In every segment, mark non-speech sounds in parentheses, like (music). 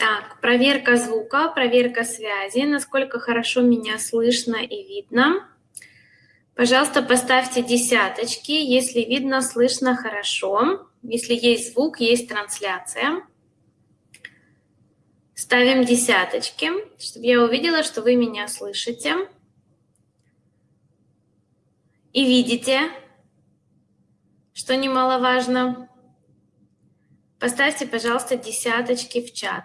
Так, проверка звука, проверка связи, насколько хорошо меня слышно и видно. Пожалуйста, поставьте десяточки, если видно, слышно хорошо. Если есть звук, есть трансляция. Ставим десяточки, чтобы я увидела, что вы меня слышите и видите, что немаловажно. Поставьте, пожалуйста, десяточки в чат.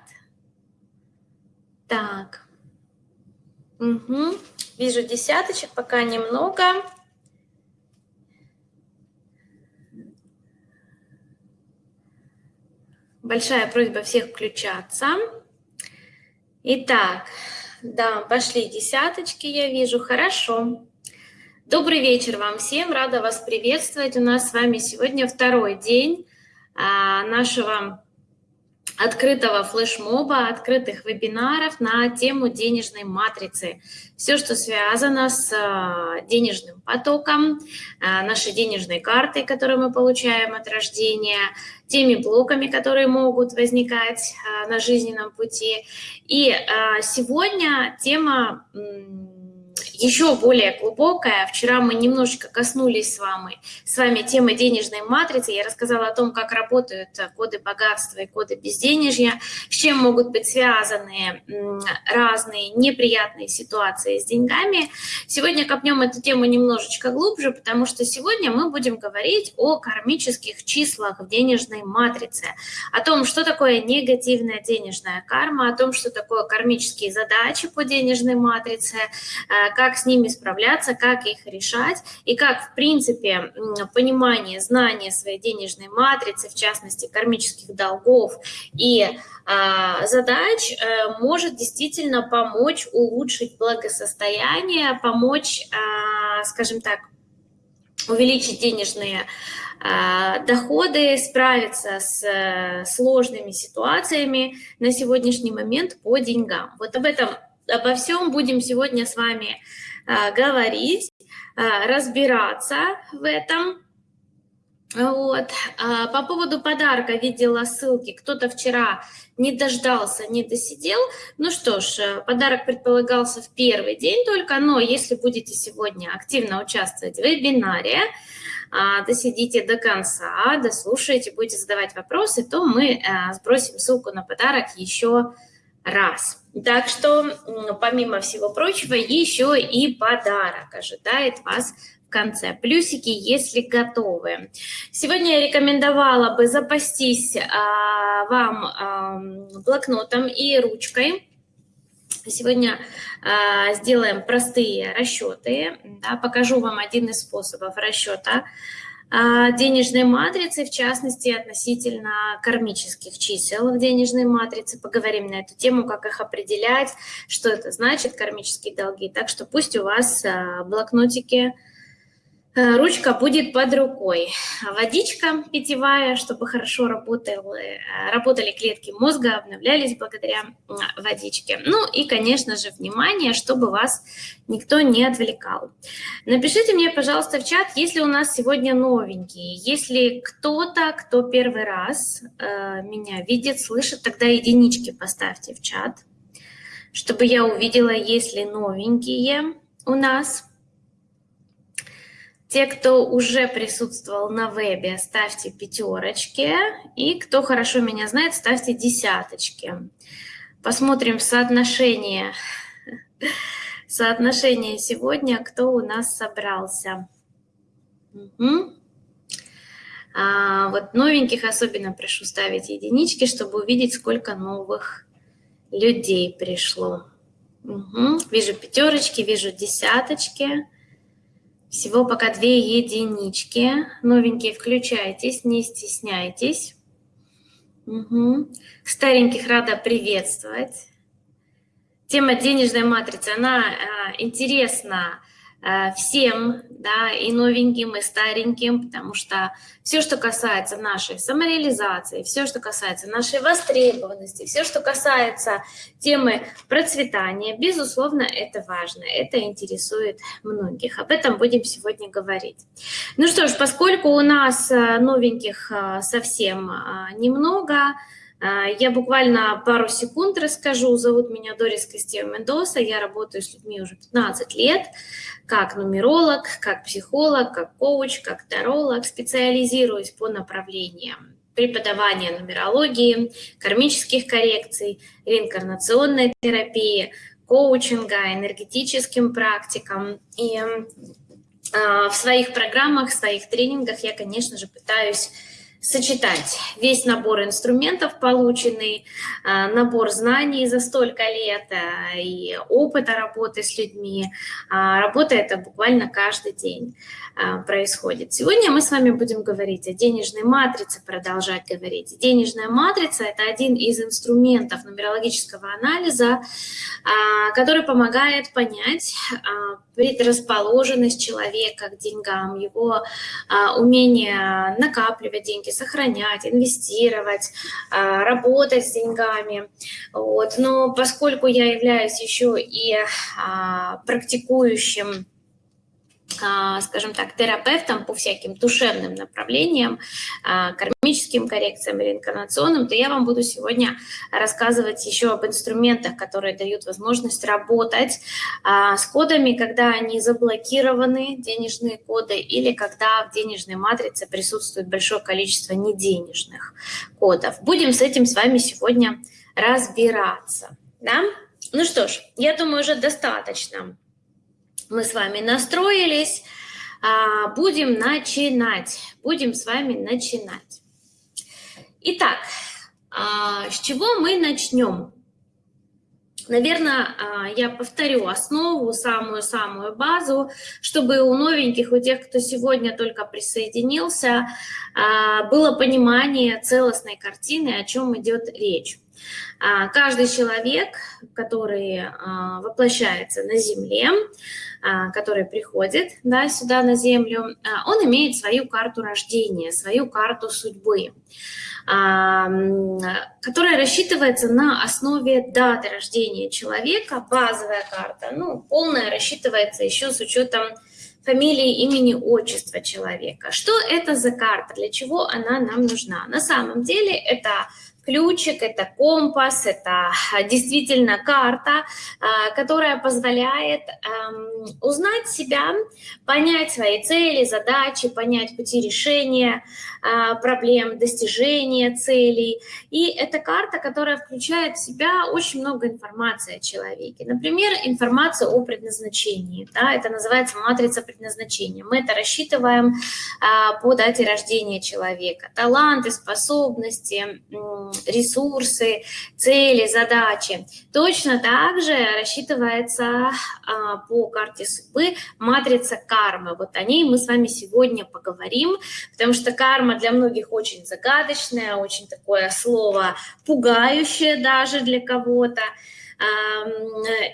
Так. Угу. Вижу десяточек, пока немного. Большая просьба всех включаться. Итак, да, пошли десяточки, я вижу. Хорошо. Добрый вечер вам всем, рада вас приветствовать. У нас с вами сегодня второй день а, нашего открытого флешмоба, открытых вебинаров на тему денежной матрицы. Все, что связано с а, денежным потоком, а, нашей денежной картой, которую мы получаем от рождения, теми блоками, которые могут возникать а, на жизненном пути. И сегодня тема еще более глубокая. Вчера мы немножечко коснулись с вами, с вами темы денежной матрицы. Я рассказала о том, как работают коды богатства и коды безденежья, с чем могут быть связаны разные неприятные ситуации с деньгами. Сегодня копнем эту тему немножечко глубже, потому что сегодня мы будем говорить о кармических числах в денежной матрице, о том, что такое негативная денежная карма, о том, что такое кармические задачи по денежной матрице, как как с ними справляться, как их решать, и как, в принципе, понимание, знание своей денежной матрицы, в частности, кармических долгов и э, задач э, может действительно помочь улучшить благосостояние, помочь, э, скажем так, увеличить денежные э, доходы, справиться с э, сложными ситуациями на сегодняшний момент по деньгам. Вот об этом обо всем будем сегодня с вами а, говорить, а, разбираться в этом. Вот. А, по поводу подарка видела ссылки. Кто-то вчера не дождался, не досидел. Ну что ж, э, подарок предполагался в первый день только, но если будете сегодня активно участвовать в вебинаре, досидите до конца, дослушаете, будете задавать вопросы, то мы э, сбросим ссылку на подарок еще раз. Так что, помимо всего прочего, еще и подарок ожидает вас в конце. Плюсики, если готовы. Сегодня я рекомендовала бы запастись а, вам а, блокнотом и ручкой. Сегодня а, сделаем простые расчеты. Да, покажу вам один из способов расчета а, денежной матрицы, в частности, относительно кармических чисел в денежной матрице. Поговорим на эту тему, как их определять, что это значит, кармические долги. Так что пусть у вас а, блокнотики Э, ручка будет под рукой. Водичка питьевая, чтобы хорошо работали, э, работали клетки мозга, обновлялись благодаря водичке. Ну и, конечно же, внимание, чтобы вас никто не отвлекал. Напишите мне, пожалуйста, в чат, если у нас сегодня новенькие. Если кто-то, кто первый раз э, меня видит, слышит, тогда единички поставьте в чат, чтобы я увидела, если новенькие у нас – те, кто уже присутствовал на вебе, ставьте пятерочки. И кто хорошо меня знает, ставьте десяточки. Посмотрим соотношение, соотношение сегодня, кто у нас собрался. Угу. А, вот новеньких особенно прошу ставить единички, чтобы увидеть, сколько новых людей пришло. Угу. Вижу пятерочки, вижу десяточки. Всего пока две единички. Новенькие включайтесь, не стесняйтесь. Угу. Стареньких рада приветствовать. Тема денежной матрицы, она э, интересна всем, да, и новеньким, и стареньким, потому что все, что касается нашей самореализации, все, что касается нашей востребованности, все, что касается темы процветания, безусловно, это важно, это интересует многих. Об этом будем сегодня говорить. Ну что ж, поскольку у нас э, новеньких э, совсем немного, я буквально пару секунд расскажу. Зовут меня Дорис Костева Мендоса. Я работаю с людьми уже 15 лет, как нумеролог, как психолог, как коуч, как таролог. Специализируюсь по направлениям преподавания нумерологии, кармических коррекций, реинкарнационной терапии, коучинга, энергетическим практикам. И э, в своих программах, в своих тренингах я, конечно же, пытаюсь сочетать весь набор инструментов, полученный, а, набор знаний за столько лет а, и опыта работы с людьми. А, работа это буквально каждый день происходит. Сегодня мы с вами будем говорить о денежной матрице, продолжать говорить. Денежная матрица – это один из инструментов нумерологического анализа, который помогает понять предрасположенность человека к деньгам, его умение накапливать деньги, сохранять, инвестировать, а, работать с деньгами. Вот. Но поскольку я являюсь еще и а, практикующим а, скажем так, терапевтом по всяким душевным направлениям, а, кармическим коррекциям, реинкарнационным, то я вам буду сегодня рассказывать еще об инструментах, которые дают возможность работать а, с кодами, когда они заблокированы, денежные коды, или когда в денежной матрице присутствует большое количество неденежных кодов. Будем с этим с вами сегодня разбираться. Да? Ну что ж, я думаю, уже достаточно мы с вами настроились. А, будем начинать. Будем с вами начинать. Итак, а, с чего мы начнем? Наверное, а, я повторю основу, самую-самую базу, чтобы у новеньких, у тех, кто сегодня только присоединился, было понимание целостной картины, о чем идет речь. Каждый человек, который воплощается на Земле, а, который приходит да, сюда на Землю, а, он имеет свою карту рождения, свою карту судьбы, а, которая рассчитывается на основе даты рождения человека, базовая карта, ну, полная рассчитывается еще с учетом фамилии, имени, отчества человека. Что это за карта, для чего она нам нужна? На самом деле это ключик, это компас, это а, действительно карта, а, которая позволяет узнать себя, понять свои цели, задачи, понять пути решения проблем, достижения целей. И это карта, которая включает в себя очень много информации о человеке. Например, информация о предназначении. Да, это называется матрица предназначения. Мы это рассчитываем по дате рождения человека. Таланты, способности, ресурсы, цели, задачи. Точно так же рассчитывается а, по карте судьбы матрица кармы. Вот о ней мы с вами сегодня поговорим, потому что карма для многих очень загадочное, очень такое слово пугающее даже для кого-то.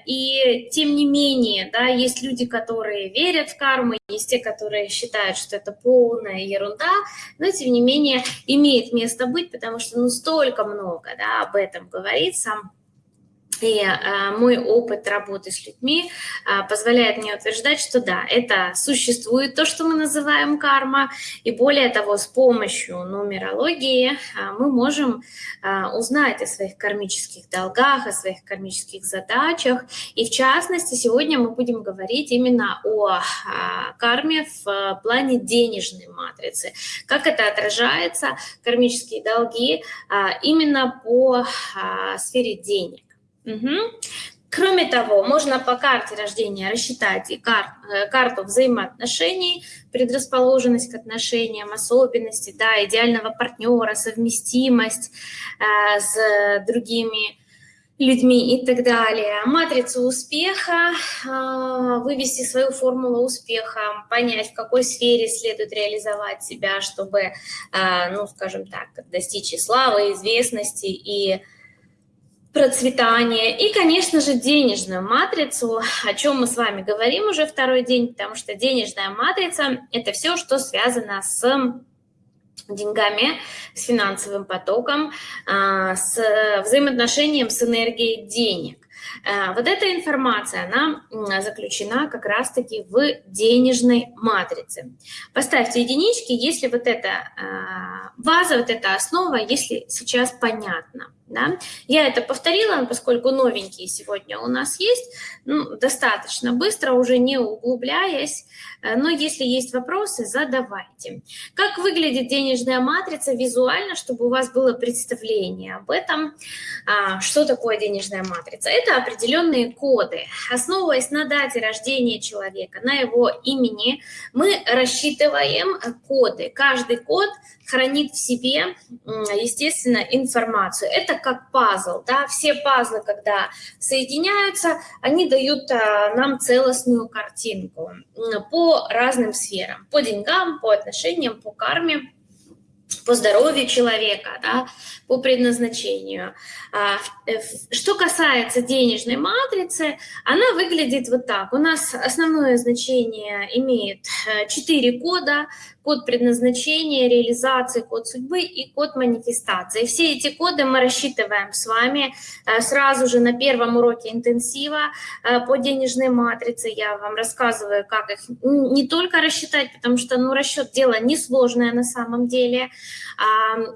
И тем не менее, да, есть люди, которые верят в карму, есть те, которые считают, что это полная ерунда, но тем не менее имеет место быть, потому что ну столько много да, об этом говорится. И э, мой опыт работы с людьми э, позволяет мне утверждать, что да, это существует то, что мы называем карма, и более того, с помощью нумерологии э, мы можем узнать о своих кармических долгах, о своих кармических задачах, и в частности, сегодня мы будем говорить именно о карме в плане денежной матрицы, как это отражается, кармические долги, именно по сфере денег. Угу. Кроме того, можно по карте рождения рассчитать и кар, э, карту взаимоотношений, предрасположенность к отношениям, особенности, да, идеального партнера, совместимость э, с другими людьми и так далее. Матрицу успеха, э, вывести свою формулу успеха, понять, в какой сфере следует реализовать себя, чтобы, э, ну, скажем так, достичь и славы, известности и процветание и, конечно же, денежную матрицу, о чем мы с вами говорим уже второй день, потому что денежная матрица – это все, что связано с деньгами, с финансовым потоком, а, с взаимоотношением с энергией денег. Э, вот эта информация, она заключена как раз-таки в денежной матрице. Поставьте единички, если вот эта база, вот эта основа, если сейчас понятно. Да? Я это повторила, поскольку новенькие сегодня у нас есть, ну, достаточно быстро, уже не углубляясь, э, но если есть вопросы, задавайте. Как выглядит денежная матрица визуально, чтобы у вас было представление об этом, а, что такое денежная матрица? Это определенные коды. Основываясь на дате рождения человека, на его имени, мы рассчитываем коды. Каждый код хранит в себе, естественно, информацию. Это как пазл, да, все пазлы, когда соединяются, они дают а, нам целостную картинку по разным сферам, по деньгам, по отношениям, по карме, по здоровью человека, да, по предназначению. А, э, что касается денежной матрицы, она выглядит вот так. У нас основное значение имеет 4 э, кода, код предназначения, реализации, код судьбы и код манифестации. Все эти коды мы рассчитываем с вами э, сразу же на первом уроке интенсива по денежной матрице. Я вам рассказываю, как их не только рассчитать, потому что ну, расчет дело несложное на самом деле.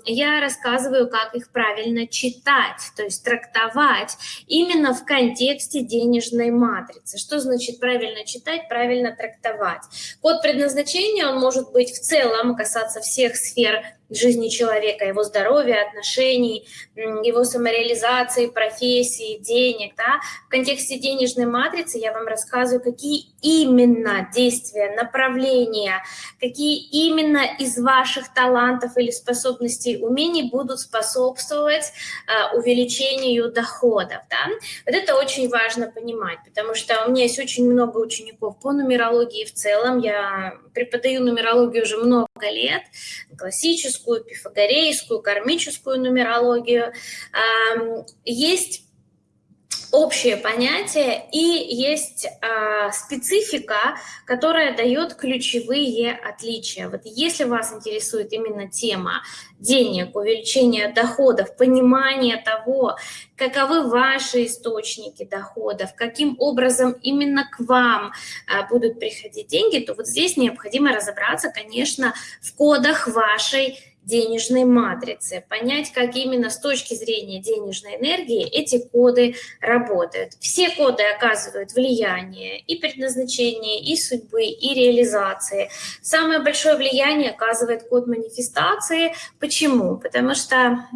Я рассказываю, как их правильно читать, то есть трактовать именно в контексте денежной матрицы. Что значит правильно читать, правильно трактовать? Код предназначения, он может быть в целом касаться всех сфер жизни человека, его здоровья, отношений, его самореализации, профессии, денег. Да? В контексте денежной матрицы я вам рассказываю, какие именно действия, направления, какие именно из ваших талантов или способностей, умений будут способствовать э, увеличению доходов. Да? Вот это очень важно понимать, потому что у меня есть очень много учеников по нумерологии в целом. Я преподаю нумерологию уже много лет, классическую, классическую, пифагорейскую, кармическую нумерологию. Есть общее понятие и есть э, специфика, которая дает ключевые отличия. Вот если вас интересует именно тема денег, увеличения доходов, понимание того, каковы ваши источники доходов, каким образом именно к вам э, будут приходить деньги, то вот здесь необходимо разобраться, конечно, в кодах вашей денежной матрицы, понять, как именно с точки зрения денежной энергии эти коды работают. Все коды оказывают влияние и предназначение, и судьбы, и реализации. Самое большое влияние оказывает код манифестации. Почему? Потому что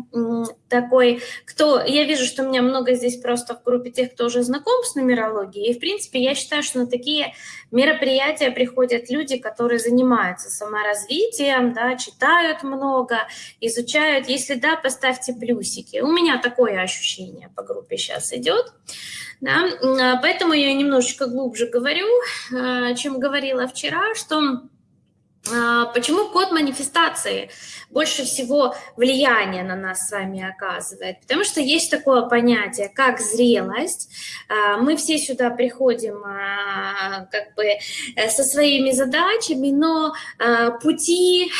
такой, кто... Я вижу, что у меня много здесь просто в группе тех, кто уже знаком с нумерологией, и, в принципе, я считаю, что на такие мероприятия приходят люди, которые занимаются саморазвитием, да, читают много, изучают. Если да, поставьте плюсики. У меня такое ощущение по группе сейчас идет. Да? А, поэтому я немножечко глубже говорю, а, чем говорила вчера, что почему код манифестации больше всего влияния на нас с вами оказывает? Потому что есть такое понятие, как зрелость. А, мы все сюда приходим а, как бы э, со своими задачами, но пути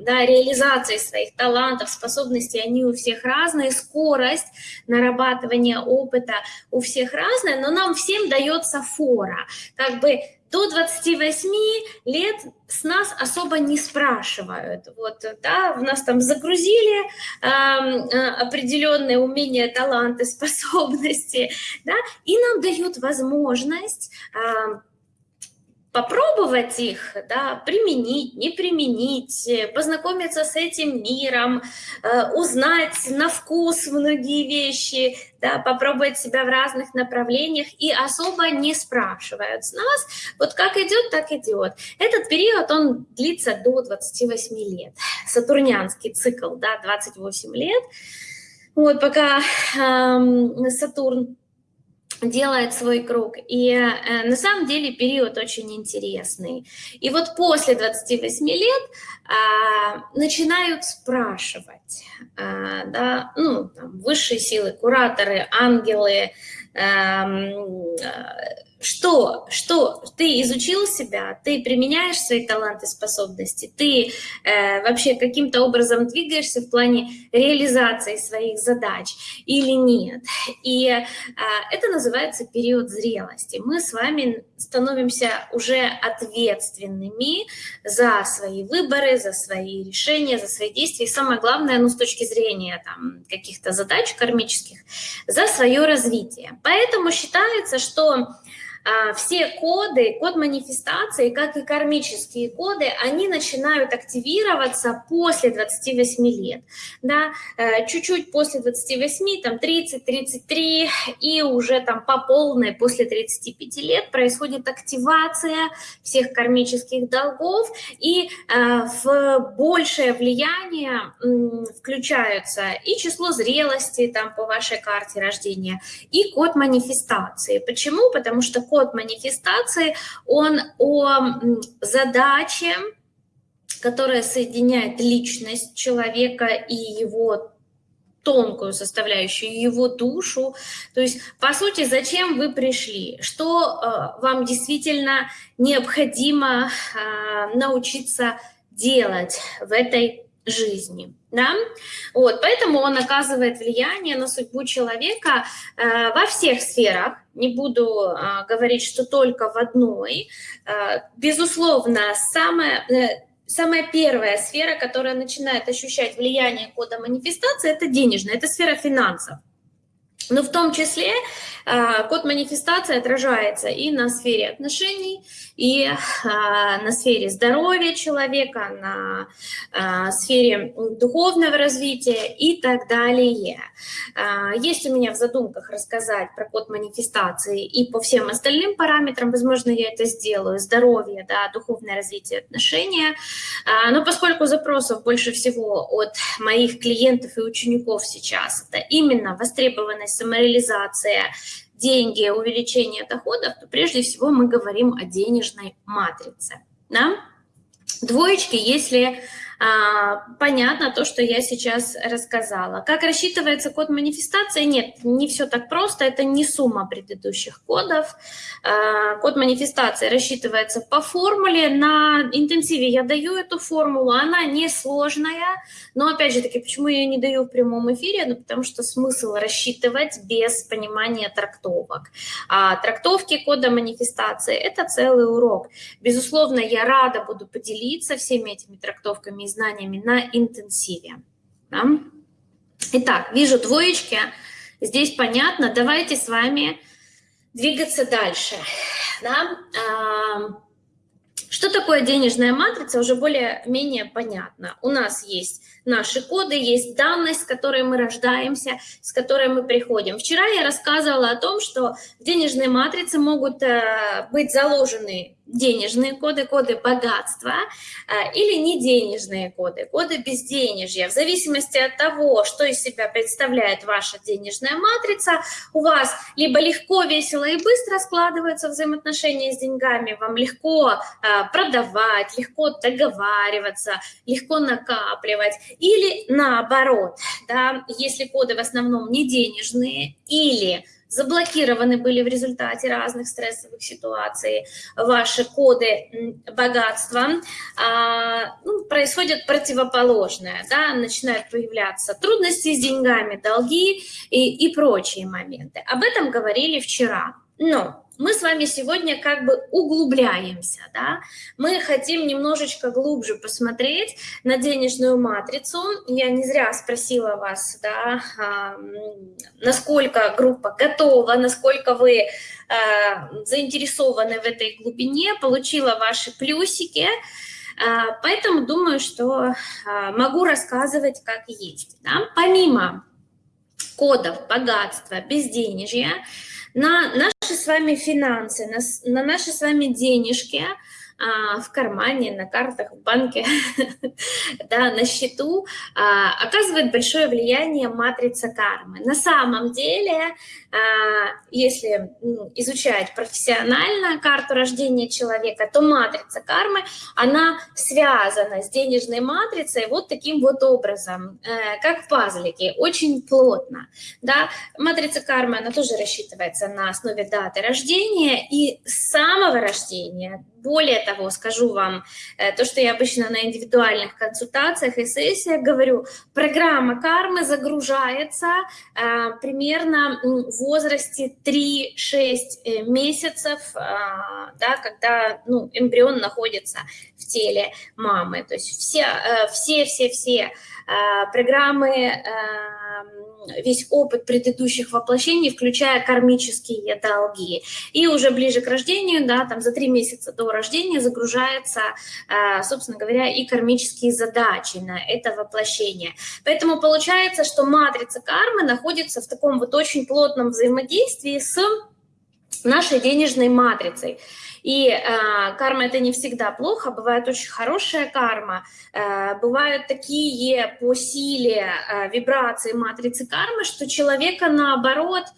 да, реализации своих талантов, способностей, они у всех разные, скорость нарабатывания опыта у всех разная, но нам всем дается фора. Как бы до 28 лет с нас особо не спрашивают. Вот, да, в нас там загрузили э, определенные умения, таланты, (laughs) способности, да, и нам дают возможность э, попробовать их, да, применить, не применить, познакомиться с этим миром, э, узнать на вкус многие вещи, да, попробовать себя в разных направлениях и особо не спрашивают с нас, вот как идет, так идет. Этот период, он длится до 28 лет, сатурнянский цикл, да, 28 лет, вот пока э, Сатурн делает свой круг. И э, на самом деле период очень интересный. И вот после 28 лет э, начинают спрашивать, э, да, ну, там, высшие силы, кураторы, ангелы, э, что, что ты изучил себя, ты применяешь свои таланты, способности, ты э, вообще каким-то образом двигаешься в плане реализации своих задач или нет. И э, это называется период зрелости. Мы с вами становимся уже ответственными за свои выборы, за свои решения, за свои действия. И самое главное, ну, с точки зрения там, каких-то задач кармических, за свое развитие. Поэтому считается, что все коды, код манифестации, как и кармические коды, они начинают активироваться после 28 лет, да, э, чуть-чуть после 28, там 30-33, и уже там по полной после 35 лет происходит активация всех кармических долгов, и э, в большее влияние включаются и число зрелости там по вашей карте рождения, и код манифестации. Почему? Потому что код манифестации, он о задаче, которая соединяет личность человека и его тонкую составляющую, его душу. То есть, по сути, зачем вы пришли? Что э, вам действительно необходимо э, научиться делать в этой жизни. Да? Вот, поэтому он оказывает влияние на судьбу человека э, во всех сферах. Не буду э, говорить, что только в одной. Э, безусловно, самое... Э, самая первая сфера, которая начинает ощущать влияние кода манифестации, это денежная, это сфера финансов. Но в том числе э, код манифестации отражается и на сфере отношений, и а, на сфере здоровья человека, на а, сфере духовного развития и так далее. А, есть у меня в задумках рассказать про код манифестации и по всем остальным параметрам, возможно, я это сделаю, здоровье, да, духовное развитие, отношения. Но поскольку запросов больше всего от моих клиентов и учеников сейчас, это именно востребованность, самореализация, деньги, увеличение доходов, то прежде всего мы говорим о денежной матрице. Да? Двоечки, если понятно то, что я сейчас рассказала. Как рассчитывается код манифестации? Нет, не все так просто, это не сумма предыдущих кодов. А, код манифестации рассчитывается по формуле. На интенсиве я даю эту формулу, она несложная, но опять же таки, почему я ее не даю в прямом эфире? Ну, потому что смысл рассчитывать без понимания трактовок. А трактовки кода манифестации – это целый урок. Безусловно, я рада буду поделиться всеми этими трактовками знаниями на интенсиве. Да? Итак, вижу двоечки, здесь понятно. Давайте с вами двигаться дальше. Да? Что такое денежная матрица, уже более-менее понятно. У нас есть наши коды, есть данность, с которой мы рождаемся, с которой мы приходим. Вчера я рассказывала о том, что в денежной матрице могут э, быть заложены денежные коды, коды богатства а, или не денежные коды, коды безденежья. В зависимости от того, что из себя представляет ваша денежная матрица, у вас либо легко, весело и быстро складываются взаимоотношения с деньгами, вам легко а, продавать, легко договариваться, легко накапливать, или наоборот, да, если коды в основном не денежные или заблокированы были в результате разных стрессовых ситуаций ваши коды богатства, а, ну, происходит противоположное, да, начинают появляться трудности с деньгами, долги и, и прочие моменты. Об этом говорили вчера. Но мы с вами сегодня как бы углубляемся, да? мы хотим немножечко глубже посмотреть на денежную матрицу. Я не зря спросила вас, да, насколько группа готова, насколько вы заинтересованы в этой глубине, получила ваши плюсики, поэтому думаю, что могу рассказывать как есть. Да? Помимо кодов богатства, безденежья, на наши с вами финансы, на, на наши с вами денежки а, в кармане, на картах, в банке, (laughs) да, на счету, а, оказывает большое влияние матрица кармы. На самом деле, если изучать профессионально карту рождения человека, то матрица кармы, она связана с денежной матрицей вот таким вот образом, э, как пазлики, очень плотно. Да? Матрица кармы, она тоже рассчитывается на основе даты рождения и самого рождения более того, скажу вам, э, то, что я обычно на индивидуальных консультациях и сессиях говорю, программа кармы загружается э, примерно в возрасте 3-6 э, месяцев, да, когда ну, эмбрион находится в теле мамы. То есть все, все, все, все э, программы весь опыт предыдущих воплощений, включая кармические долги. И уже ближе к рождению, да, там за три месяца до рождения загружается, а, собственно говоря, и кармические задачи на это воплощение. Поэтому получается, что матрица кармы находится в таком вот очень плотном взаимодействии с нашей денежной матрицей. И э, карма это не всегда плохо, бывает очень хорошая карма, э, бывают такие по силе э, вибрации матрицы кармы, что человека наоборот а,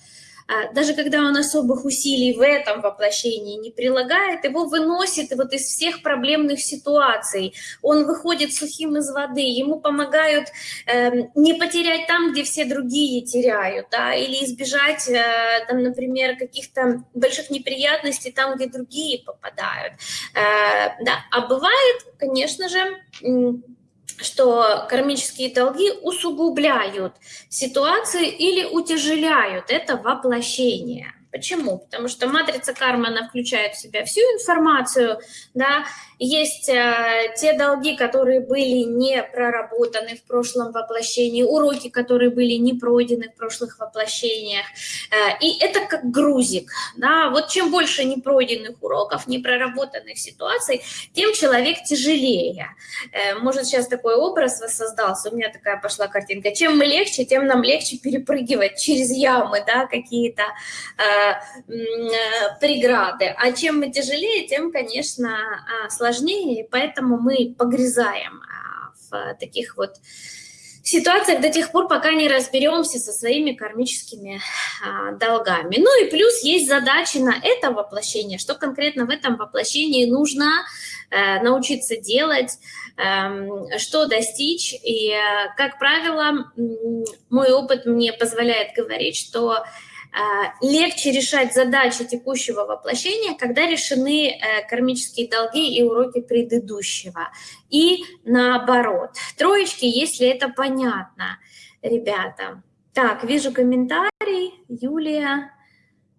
даже когда он особых усилий в этом воплощении не прилагает, его выносит вот из всех проблемных ситуаций. Он выходит сухим из воды, ему помогают э, не потерять там, где все другие теряют, да, или избежать, э, там, например, каких-то больших неприятностей там, где другие попадают. Э, да. А бывает, конечно же, что кармические долги усугубляют ситуации или утяжеляют это воплощение. Почему? Потому что матрица кармы, она включает в себя всю информацию, да, есть э, те долги, которые были не проработаны в прошлом воплощении, уроки, которые были не пройдены в прошлых воплощениях. Э, и это как грузик. Да? Вот чем больше непройденных уроков, непроработанных ситуаций, тем человек тяжелее. Э, может, сейчас такой образ воссоздался, у меня такая пошла картинка. Чем мы легче, тем нам легче перепрыгивать через ямы, да, какие-то э, преграды. А чем мы тяжелее, тем, конечно, сложнее сложнее, и поэтому мы погрязаем а, в таких вот ситуациях до тех пор, пока не разберемся со своими кармическими а, долгами. Ну и плюс есть задачи на это воплощение, что конкретно в этом воплощении нужно э, научиться делать, э, что достичь. И, э, как правило, мой опыт мне позволяет говорить, что а, легче решать задачи текущего воплощения, когда решены э, кармические долги и уроки предыдущего. И наоборот. Троечки, если это понятно, ребята. Так, вижу комментарий. Юлия.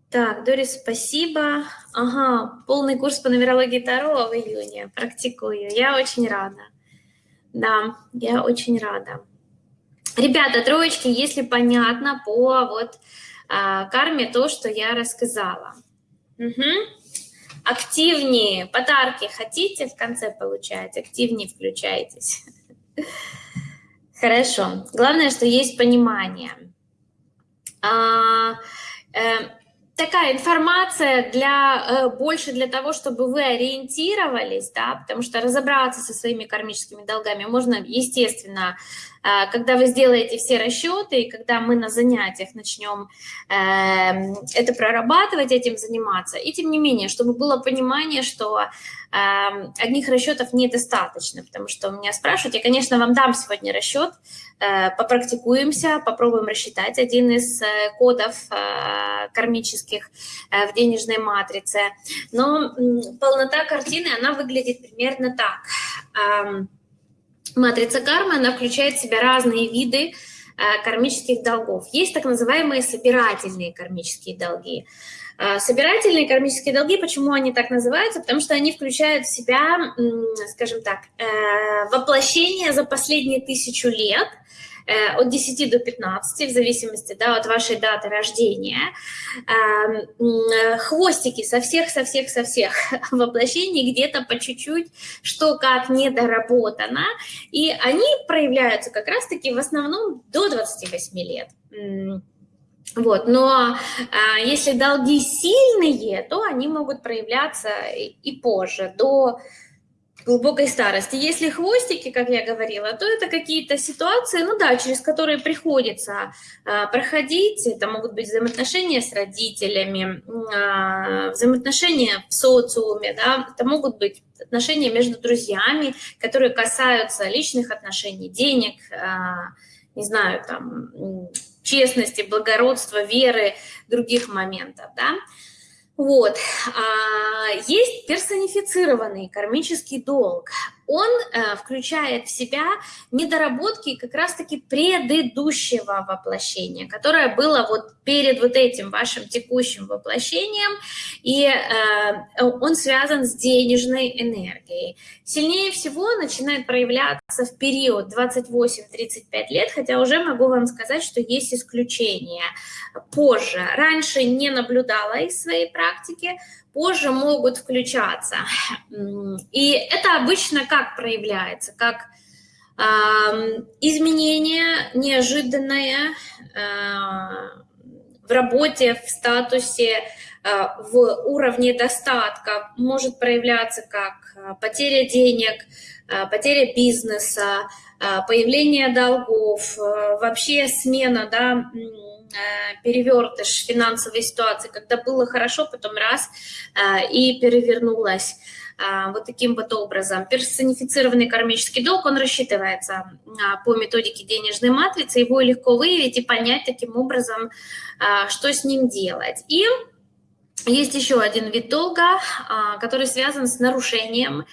Так, Дорис, спасибо. Ага, полный курс по нумерологии Таро в июне. Практикую. Я очень рада. Да, я очень рада. Ребята, троечки, если понятно по вот а, карме то, что я рассказала. Угу. Активнее подарки хотите в конце получать, активнее включайтесь. (laughs) Хорошо. Главное, что есть понимание. А, э, такая информация для, э, больше для того, чтобы вы ориентировались, да, потому что разобраться со своими кармическими долгами можно, естественно, когда вы сделаете все расчеты, и когда мы на занятиях начнем эм, это прорабатывать, этим заниматься. И тем не менее, чтобы было понимание, что эм, одних расчетов недостаточно, потому что меня спрашивают, я, конечно, вам дам сегодня расчет, э, попрактикуемся, попробуем рассчитать один из э, кодов э, кармических в денежной матрице. Но полнота картины, она выглядит примерно так эм, – Матрица кармы, она включает в себя разные виды э, кармических долгов. Есть так называемые собирательные кармические долги. Э, собирательные кармические долги, почему они так называются? Потому что они включают в себя, скажем так, э, воплощение за последние тысячу лет – Э, от 10 до 15, в зависимости да, от вашей даты рождения, эм, хвостики со всех, со всех, со всех (laughs) воплощений где-то по чуть-чуть, что как недоработано, и они проявляются как раз-таки в основном до 28 лет. Вот, но а, если долги сильные, то они могут проявляться и позже, до глубокой старости. Если хвостики, как я говорила, то это какие-то ситуации, ну да, через которые приходится а, проходить. Это могут быть взаимоотношения с родителями, а, взаимоотношения в социуме, да, это могут быть отношения между друзьями, которые касаются личных отношений, денег, а, не знаю, там, честности, благородства, веры, других моментов, да. Вот. А, есть персонифицированный кармический долг. Он э, включает в себя недоработки как раз-таки предыдущего воплощения, которое было вот перед вот этим вашим текущим воплощением, и э, он связан с денежной энергией. Сильнее всего начинает проявляться в период 28-35 лет, хотя уже могу вам сказать, что есть исключения. Позже, раньше не наблюдала из своей практики, позже могут включаться. И это обычно как проявляется? Как э, изменение неожиданное э, в работе, в статусе, э, в уровне достатка, может проявляться как э, потеря денег, э, потеря бизнеса, э, появление долгов, э, вообще смена, да, перевертыш финансовой ситуации, когда было хорошо, потом раз э, и перевернулось э, вот таким вот образом. Персонифицированный кармический долг, он рассчитывается по методике денежной матрицы, его легко выявить и понять таким образом, что с ним делать. И есть еще один вид долга, который связан с нарушением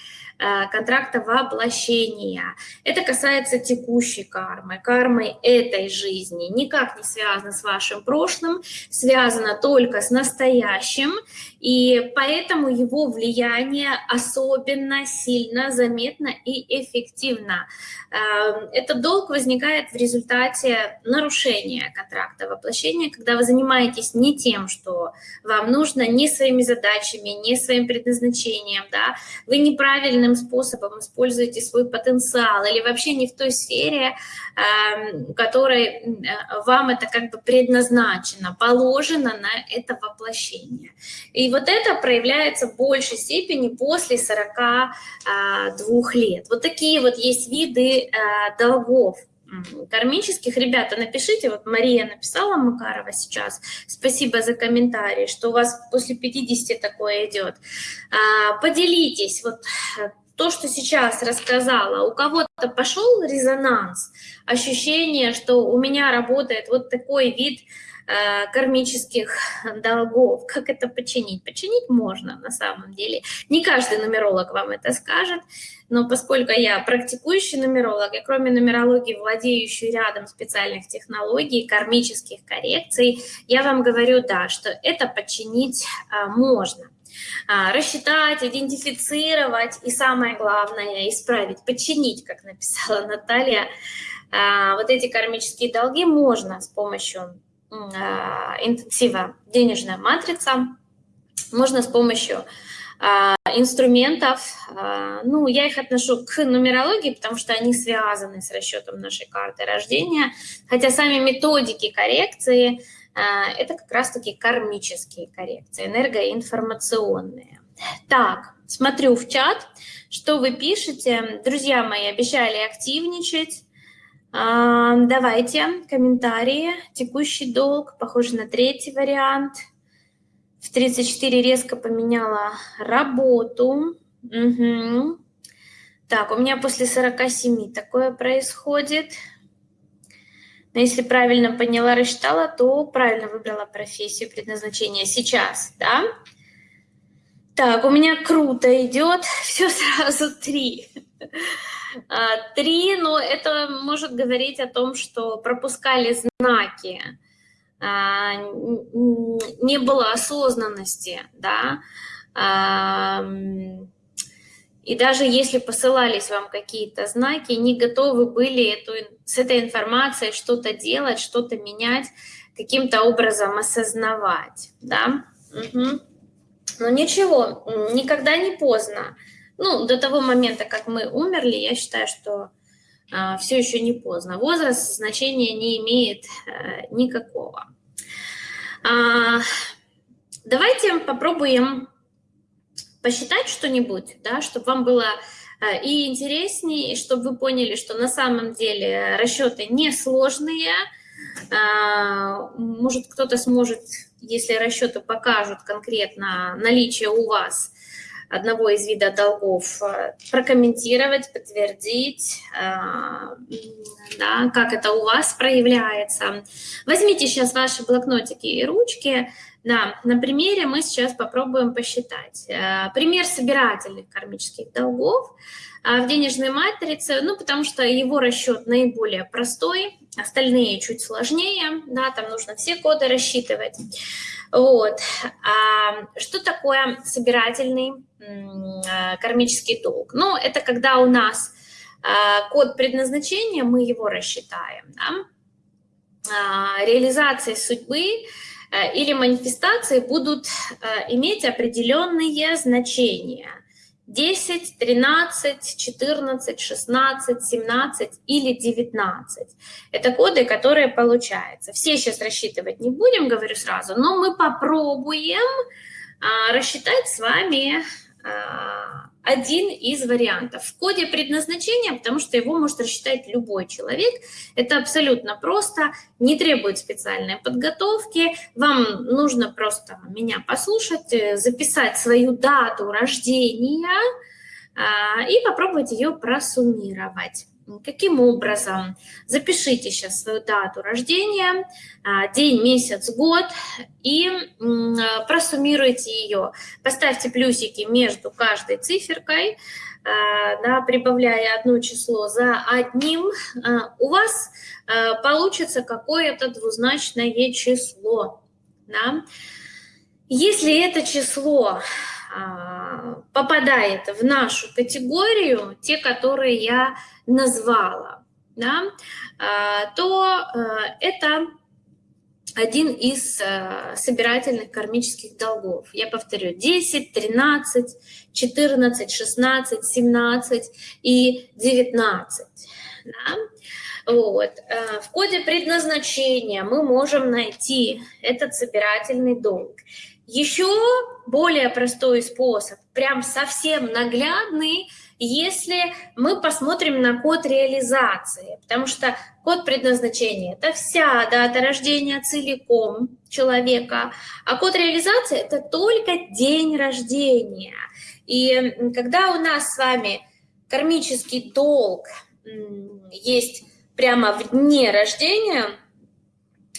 Э, контракта воплощения. Это касается текущей кармы, кармы этой жизни. Никак не связано с вашим прошлым, связано только с настоящим, и поэтому его влияние особенно сильно, заметно и эффективно. Эм, этот долг возникает в результате нарушения контракта воплощения, когда вы занимаетесь не тем, что вам нужно, не своими задачами, не своим предназначением, да, вы неправильным правильным способом используете свой потенциал или вообще не в той сфере, эм, которой э, вам это как бы предназначено, положено на это воплощение. И вот это проявляется в большей степени после 42 э, лет. Вот такие вот есть виды э, долгов кармических. Ребята, напишите, вот Мария написала Макарова сейчас, спасибо за комментарий, что у вас после 50 такое идет. А, поделитесь, вот то, что сейчас рассказала, у кого-то пошел резонанс, ощущение, что у меня работает вот такой вид э, кармических долгов. Как это починить? Починить можно на самом деле. Не каждый нумеролог вам это скажет, но поскольку я практикующий нумеролог, и кроме нумерологии владеющий рядом специальных технологий, кармических коррекций, я вам говорю, да, что это починить э, можно. А, рассчитать, идентифицировать и самое главное исправить, починить, как написала (laughs) Наталья, а, вот эти кармические долги можно с помощью интенсива денежная матрица, можно с помощью инструментов, ну, я их отношу к нумерологии, потому что они связаны с расчетом нашей карты рождения, хотя сами методики коррекции а, это как раз-таки кармические коррекции, энергоинформационные. Так, смотрю в чат, что вы пишете. Друзья мои, обещали активничать. Давайте комментарии. Текущий долг, похоже на третий вариант. В 34 резко поменяла работу. Угу. Так, у меня после 47 такое происходит. Но если правильно поняла, рассчитала, то правильно выбрала профессию предназначения сейчас, да? Так, у меня круто идет, (laughs) все сразу три. А, три, но это может говорить о том, что пропускали знаки, а, не было осознанности, да, и даже если посылались вам какие-то знаки, не готовы были эту, с этой информацией что-то делать, что-то менять, каким-то образом осознавать. Да? Угу. Но ничего, никогда не поздно. Ну, до того момента, как мы умерли, я считаю, что э, все еще не поздно. Возраст значения не имеет э, никакого. А, давайте попробуем посчитать что-нибудь, да, чтобы вам было э, и интереснее, и чтобы вы поняли, что на самом деле расчеты несложные. А, может, кто-то сможет, если расчеты покажут конкретно наличие у вас одного из вида долгов, э, прокомментировать, подтвердить, э, да, как это у вас проявляется. Возьмите сейчас ваши блокнотики и ручки, да, на примере мы сейчас попробуем посчитать. Э, пример собирательных кармических долгов в денежной матрице, ну, потому что его расчет наиболее простой, остальные чуть сложнее, да, там нужно все коды рассчитывать. Вот. А что такое собирательный а, кармический долг? Ну, это когда у нас а, код предназначения, мы его рассчитаем. Да? А, реализации судьбы или манифестации будут иметь определенные значения – 10, 13, 14, 16, 17 или 19. Это коды, которые получаются. Все сейчас рассчитывать не будем, говорю сразу, но мы попробуем а, рассчитать с вами один из вариантов. В коде предназначения, потому что его может рассчитать любой человек. Это абсолютно просто, не требует специальной подготовки. Вам нужно просто меня послушать, э, записать свою дату рождения а, и попробовать ее просуммировать. Каким образом? Запишите сейчас свою дату рождения, а, день, месяц, год и просуммируйте ее. Поставьте плюсики между каждой циферкой, а, да, прибавляя одно число за одним. А, у вас получится какое-то двузначное число. Да? Если это число попадает в нашу категорию, те, которые я назвала, да, а, то э, это один из собирательных кармических долгов. Я повторю, 10, 13, 14, 16, 17 и 19. Да? Вот. В коде предназначения мы можем найти этот собирательный долг. Еще более простой способ, прям совсем наглядный, если мы посмотрим на код реализации, потому что код предназначения – это вся дата рождения целиком человека, а код реализации – это только день рождения. И когда у нас с вами кармический долг есть прямо в дне рождения,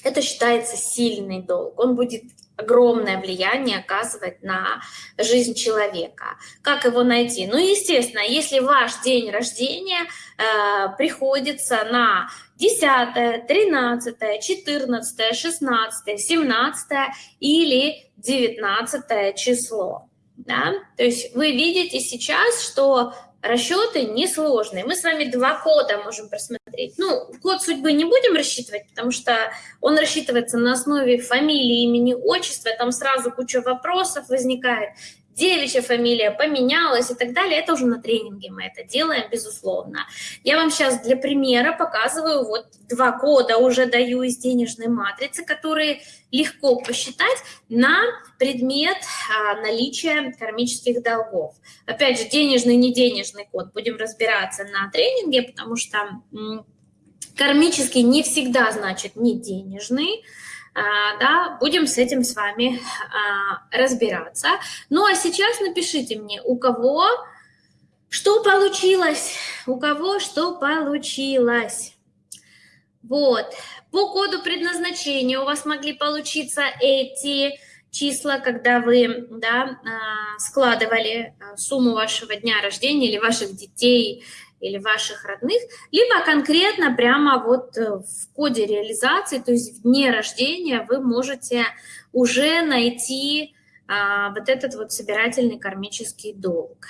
это считается сильный долг. Он будет огромное влияние оказывать на жизнь человека. Как его найти? Ну, естественно, если ваш день рождения э, приходится на 10, 13, 14, 16, 17 или 19 число. Да? То есть вы видите сейчас, что расчеты несложные. Мы с вами два кода можем просмотреть. Ну, код судьбы не будем рассчитывать, потому что он рассчитывается на основе фамилии, имени, отчества. Там сразу куча вопросов возникает девичья фамилия поменялась и так далее, это уже на тренинге мы это делаем, безусловно. Я вам сейчас для примера показываю, вот два кода уже даю из денежной матрицы, которые легко посчитать на предмет а, наличия кармических долгов. Опять же, денежный, не денежный код будем разбираться на тренинге, потому что кармический не всегда значит не денежный, да, будем с этим с вами а, разбираться. Ну а сейчас напишите мне, у кого что получилось, у кого что получилось. Вот, по коду предназначения у вас могли получиться эти числа, когда вы да, а, складывали сумму вашего дня рождения или ваших детей, или ваших родных, либо конкретно прямо вот э, в коде реализации, то есть в дне рождения вы можете уже найти а, вот этот вот собирательный кармический долг.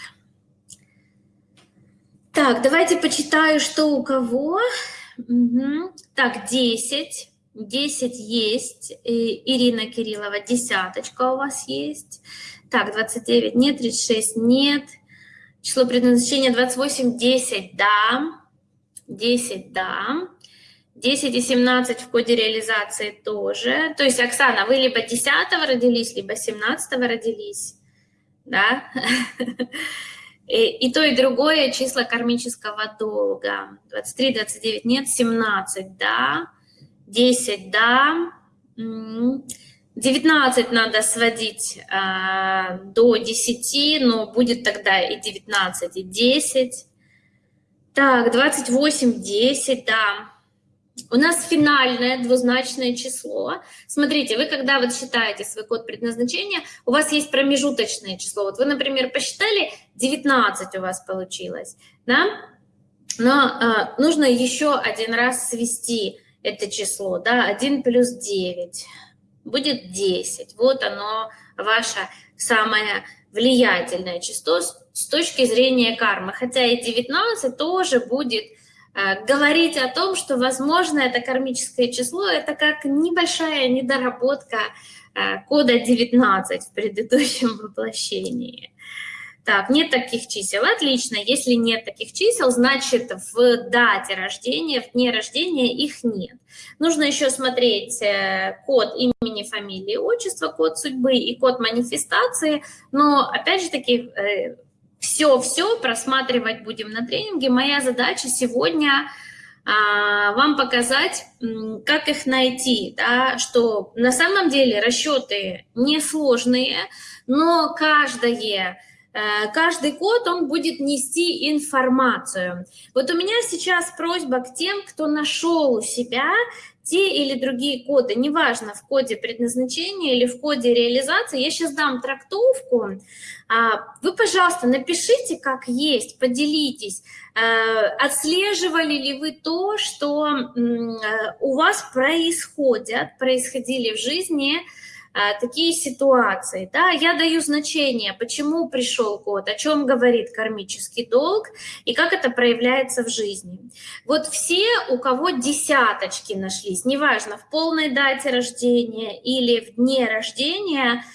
Так, давайте почитаю, что у кого. Угу. Так, 10. 10 есть. И Ирина Кириллова, десяточка у вас есть. Так, 29 нет, 36 нет. Число предназначения 28, 10, да. 10, да. 10 и 17 в коде реализации тоже. То есть, Оксана, вы либо 10 родились, либо 17 родились. Да? (laughs) И, и то, и другое числа кармического долга. 23, 29 нет, 17, да. 10, да. 19 надо сводить э, до 10, но будет тогда и 19, и 10. Так, 28, 10, да. У нас финальное двузначное число. Смотрите, вы когда вот считаете свой код предназначения, у вас есть промежуточное число. Вот вы, например, посчитали, 19 у вас получилось, да? Но э, нужно еще один раз свести это число, да, 1 плюс 9 будет 10. Вот оно, ваше самое влиятельное число с точки зрения кармы. Хотя и 19 тоже будет э, говорить о том, что, возможно, это кармическое число, это как небольшая недоработка э, кода 19 в предыдущем воплощении. Так, нет таких чисел. Отлично. Если нет таких чисел, значит в дате рождения, в дне рождения их нет. Нужно еще смотреть э, код имени, фамилии, отчества, код судьбы и код манифестации. Но, опять же таки, все-все э, просматривать будем на тренинге. Моя задача сегодня а, вам показать, как их найти, да, что на самом деле расчеты несложные, но каждое каждый код, он будет нести информацию. Вот у меня сейчас просьба к тем, кто нашел у себя те или другие коды, неважно, в коде предназначения или в коде реализации, я сейчас дам трактовку, а, вы, пожалуйста, напишите, как есть, поделитесь, э, отслеживали ли вы то, что э, у вас происходят, происходили в жизни, а, такие ситуации. Да, я даю значение, почему пришел код, о чем говорит кармический долг и как это проявляется в жизни. Вот все, у кого десяточки нашлись, неважно, в полной дате рождения или в дне рождения –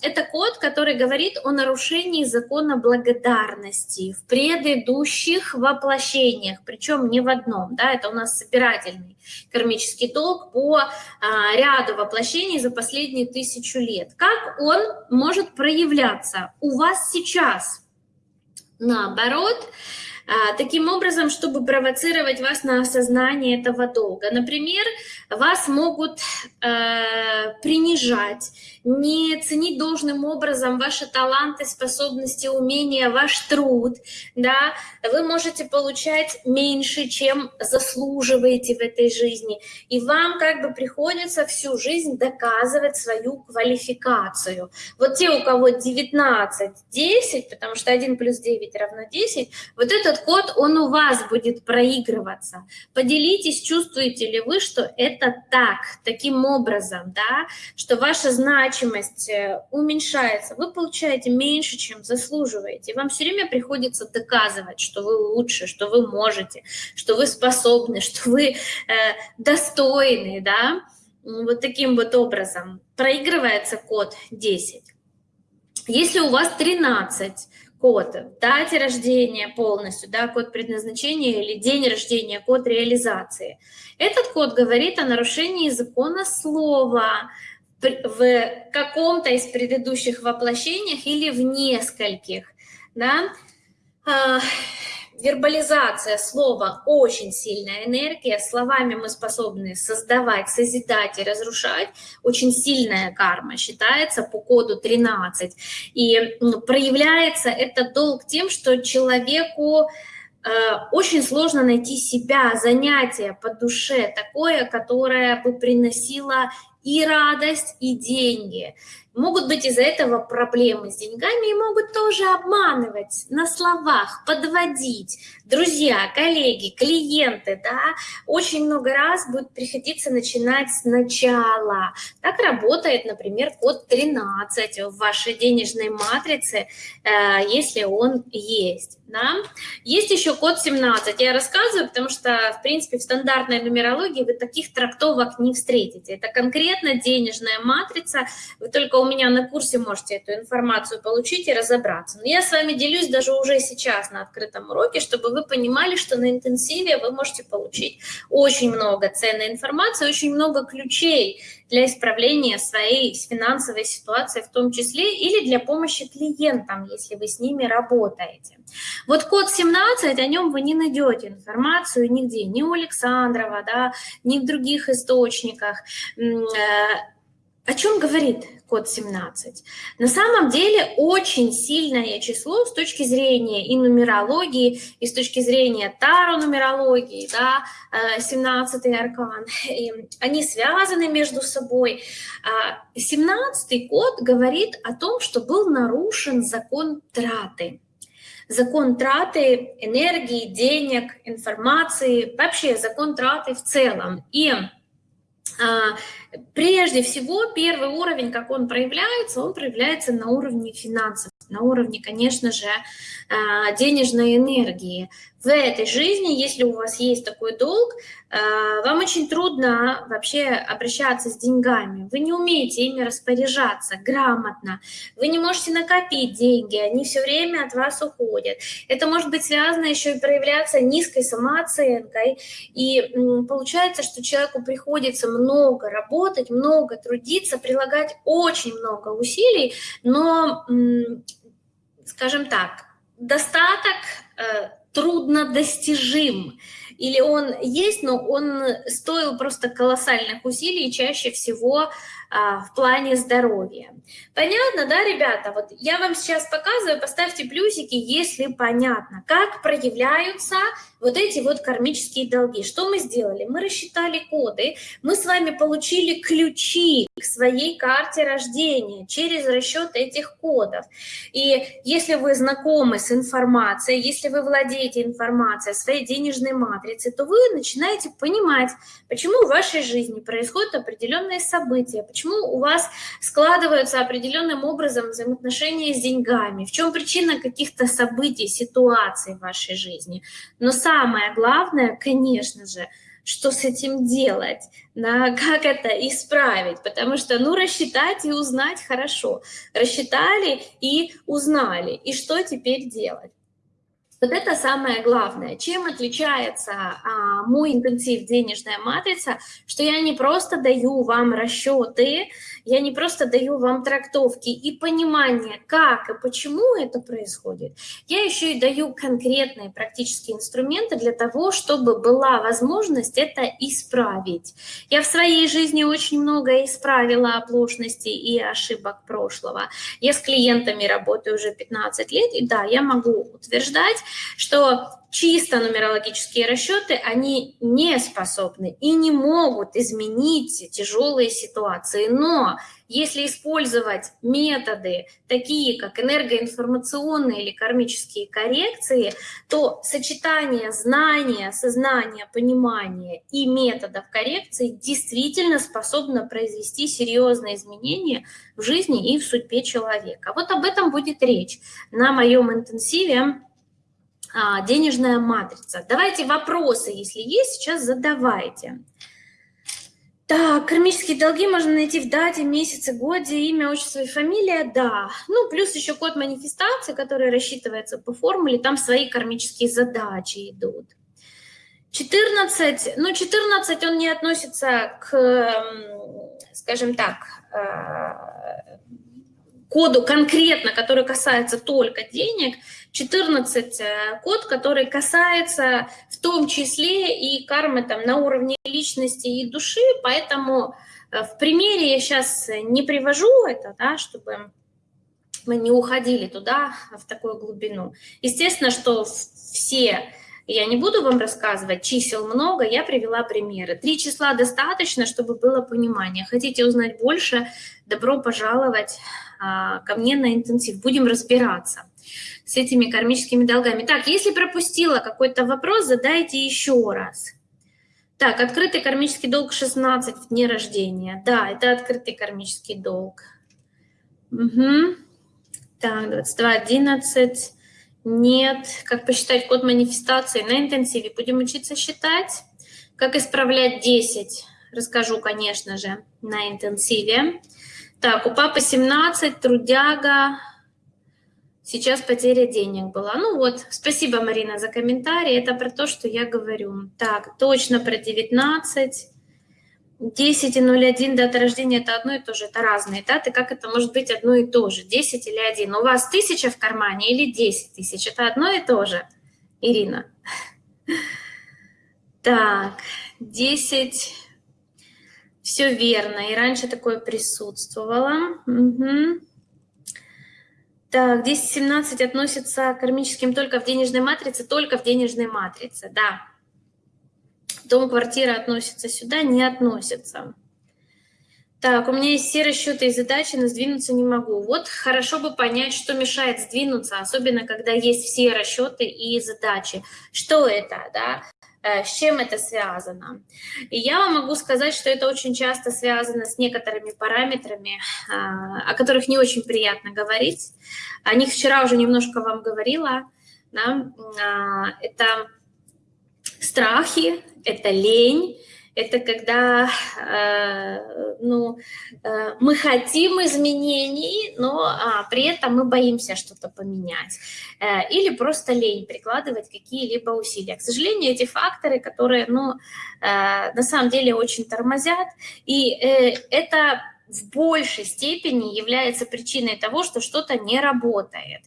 это код, который говорит о нарушении закона благодарности в предыдущих воплощениях, причем не в одном. Да, это у нас собирательный кармический долг по а, ряду воплощений за последние тысячу лет. Как он может проявляться у вас сейчас? Наоборот, таким образом, чтобы провоцировать вас на осознание этого долга. Например, вас могут э, принижать, не ценить должным образом ваши таланты, способности, умения, ваш труд, да, вы можете получать меньше, чем заслуживаете в этой жизни, и вам как бы приходится всю жизнь доказывать свою квалификацию. Вот те, у кого 19, 10, потому что 1 плюс 9 равно 10, вот этот код, он у вас будет проигрываться. Поделитесь, чувствуете ли вы, что это так, таким образом, да, что ваша значимость э, уменьшается, вы получаете меньше, чем заслуживаете. Вам все время приходится доказывать, что вы лучше, что вы можете, что вы способны, (laughs) что вы э, достойны, да, вот таким вот образом. Проигрывается код 10. Если у вас 13 код, дате рождения полностью, да, код предназначения или день рождения, код реализации. Этот код говорит о нарушении закона слова, в каком-то из предыдущих воплощениях или в нескольких. Да? Вербализация слова – очень сильная энергия. Словами мы способны создавать, созидать и разрушать. Очень сильная карма считается по коду 13. И проявляется этот долг тем, что человеку э, очень сложно найти себя, занятие по душе такое, которое бы приносило и радость, и деньги. Могут быть из-за этого проблемы с деньгами и могут тоже обманывать на словах, подводить. Друзья, коллеги, клиенты, да, очень много раз будет приходиться начинать сначала. Так работает, например, код 13 в вашей денежной матрице, э, если он есть. Да? Есть еще код 17. Я рассказываю, потому что, в принципе, в стандартной нумерологии вы таких трактовок не встретите. Это конкретно конкретно денежная матрица. Вы только у меня на курсе можете эту информацию получить и разобраться. Но я с вами делюсь даже уже сейчас на открытом уроке, чтобы вы понимали, что на интенсиве вы можете получить очень много ценной информации, очень много ключей для исправления своей финансовой ситуации в том числе или для помощи клиентам, если вы с ними работаете. Вот код 17, о нем вы не найдете информацию нигде, ни у Александрова, да, ни в других источниках. О чем говорит код 17? На самом деле очень сильное число с точки зрения и нумерологии, и с точки зрения таро-нумерологии, да, 17 э, аркан, и они связаны между собой. 17 а код говорит о том, что был нарушен закон траты. Закон траты энергии, денег, информации, вообще закон траты в целом. И а, прежде всего, первый уровень, как он проявляется, он проявляется на уровне финансов, на уровне, конечно же, а, денежной энергии. В этой жизни, если у вас есть такой долг, а, вам очень трудно вообще обращаться с деньгами. Вы не умеете ими распоряжаться грамотно. Вы не можете накопить деньги, они все время от вас уходят. Это может быть связано еще и проявляться низкой самооценкой. И получается, что человеку приходится много работать, много трудиться, прилагать очень много усилий, но, скажем так, достаток э, трудно достижим или он есть, но он стоил просто колоссальных усилий, чаще всего а, в плане здоровья. Понятно, да, ребята? Вот я вам сейчас показываю, поставьте плюсики, если понятно, как проявляются вот эти вот кармические долги. Что мы сделали? Мы рассчитали коды, мы с вами получили ключи к своей карте рождения через расчет этих кодов. И если вы знакомы с информацией, если вы владеете информацией о своей денежной матрице, то вы начинаете понимать, почему в вашей жизни происходят определенные события, почему у вас складываются определенным образом взаимоотношения с деньгами, в чем причина каких-то событий, ситуаций в вашей жизни. Но самое главное, конечно же, что с этим делать, на (laughs) как это исправить, потому что, ну, рассчитать и узнать хорошо. Рассчитали и узнали, и что теперь делать? Вот это самое главное. Чем отличается а, мой интенсив «Денежная матрица», что я не просто даю вам расчеты, я не просто даю вам трактовки и понимание, как и почему это происходит, я еще и даю конкретные практические инструменты для того, чтобы была возможность это исправить. Я в своей жизни очень много исправила оплошностей и ошибок прошлого. Я с клиентами работаю уже 15 лет, и да, я могу утверждать, что чисто нумерологические расчеты, они не способны и не могут изменить тяжелые ситуации. Но если использовать методы, такие как энергоинформационные или кармические коррекции, то сочетание знания, сознания, понимания и методов коррекции действительно способно произвести серьезные изменения в жизни и в судьбе человека. Вот об этом будет речь на моем интенсиве а, денежная матрица. Давайте вопросы, если есть, сейчас задавайте. Так, кармические долги можно найти в дате, месяце, годе, имя, отчество и фамилия, да. Ну, плюс еще код манифестации, который рассчитывается по формуле, там свои кармические задачи идут. 14, ну, 14 он не относится к, скажем так, э, коду конкретно, который касается только денег, 14 э, код, который касается в том числе и кармы там, на уровне личности и души, поэтому э, в примере я сейчас не привожу это, да, чтобы мы не уходили туда, в такую глубину. Естественно, что все, я не буду вам рассказывать, чисел много, я привела примеры. Три числа достаточно, чтобы было понимание. Хотите узнать больше, добро пожаловать а, ко мне на интенсив, будем разбираться с этими кармическими долгами. Так, если пропустила какой-то вопрос, задайте еще раз. Так, открытый кармический долг 16 в дне рождения. Да, это открытый кармический долг. Угу. Так, 22, 11. Нет. Как посчитать код манифестации на интенсиве? Будем учиться считать. Как исправлять 10? расскажу, конечно же, на интенсиве. Так, у папы 17, трудяга, сейчас потеря денег была. Ну вот, спасибо, Марина, за комментарий, это про то, что я говорю. Так, точно про 19. 10 и 01 дата рождения это одно и то же, это разные даты. Как это может быть одно и то же? 10 или 1? У вас тысяча в кармане или 10 тысяч? Это одно и то же, Ирина. Так, 10. Все верно. И раньше такое присутствовало. Угу. Так, 10-17 относится к кармическим только в денежной матрице, только в денежной матрице, да. Дом, квартира относится сюда, не относится. Так, у меня есть все расчеты и задачи, но сдвинуться не могу. Вот хорошо бы понять, что мешает сдвинуться, особенно когда есть все расчеты и задачи. Что это, да? Э, с чем это связано. И я вам могу сказать, что это очень часто связано с некоторыми параметрами, а, о которых не очень приятно говорить. О них вчера уже немножко вам говорила. Да? А, это страхи, это лень, это когда э, ну, э, мы хотим изменений, но а, при этом мы боимся что-то поменять. Э, или просто лень прикладывать какие-либо усилия. К сожалению, эти факторы, которые ну, э, на самом деле очень тормозят, и э, это в большей степени является причиной того, что что-то не работает.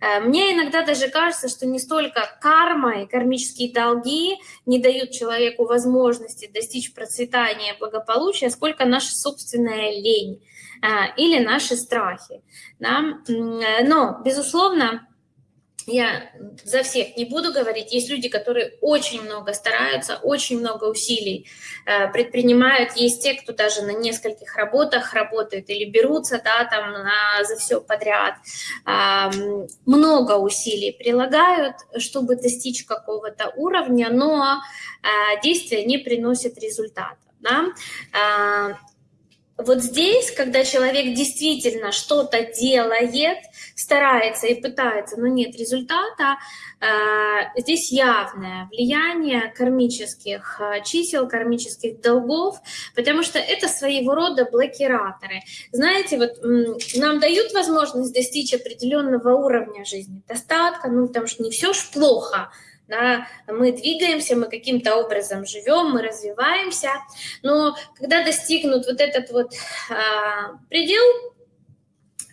Э, мне иногда даже кажется, что не столько карма и кармические долги не дают человеку возможности достичь процветания, благополучия, сколько наша собственная лень э, или наши страхи. Да? Э, но, безусловно, я за всех не буду говорить, есть люди, которые очень много стараются, очень много усилий э, предпринимают, есть те, кто даже на нескольких работах работает или берутся, да, там на, за все подряд, э, много усилий прилагают, чтобы достичь какого-то уровня, но э, действия не приносят результата, да, э, вот здесь, когда человек действительно что-то делает, старается и пытается, но нет результата, э, здесь явное влияние кармических э, чисел, кармических долгов, потому что это своего рода блокираторы. Знаете, вот нам дают возможность достичь определенного уровня жизни, достатка, ну потому что не все ж плохо, да, мы двигаемся, мы каким-то образом живем, мы развиваемся, но когда достигнут вот этот вот а, предел,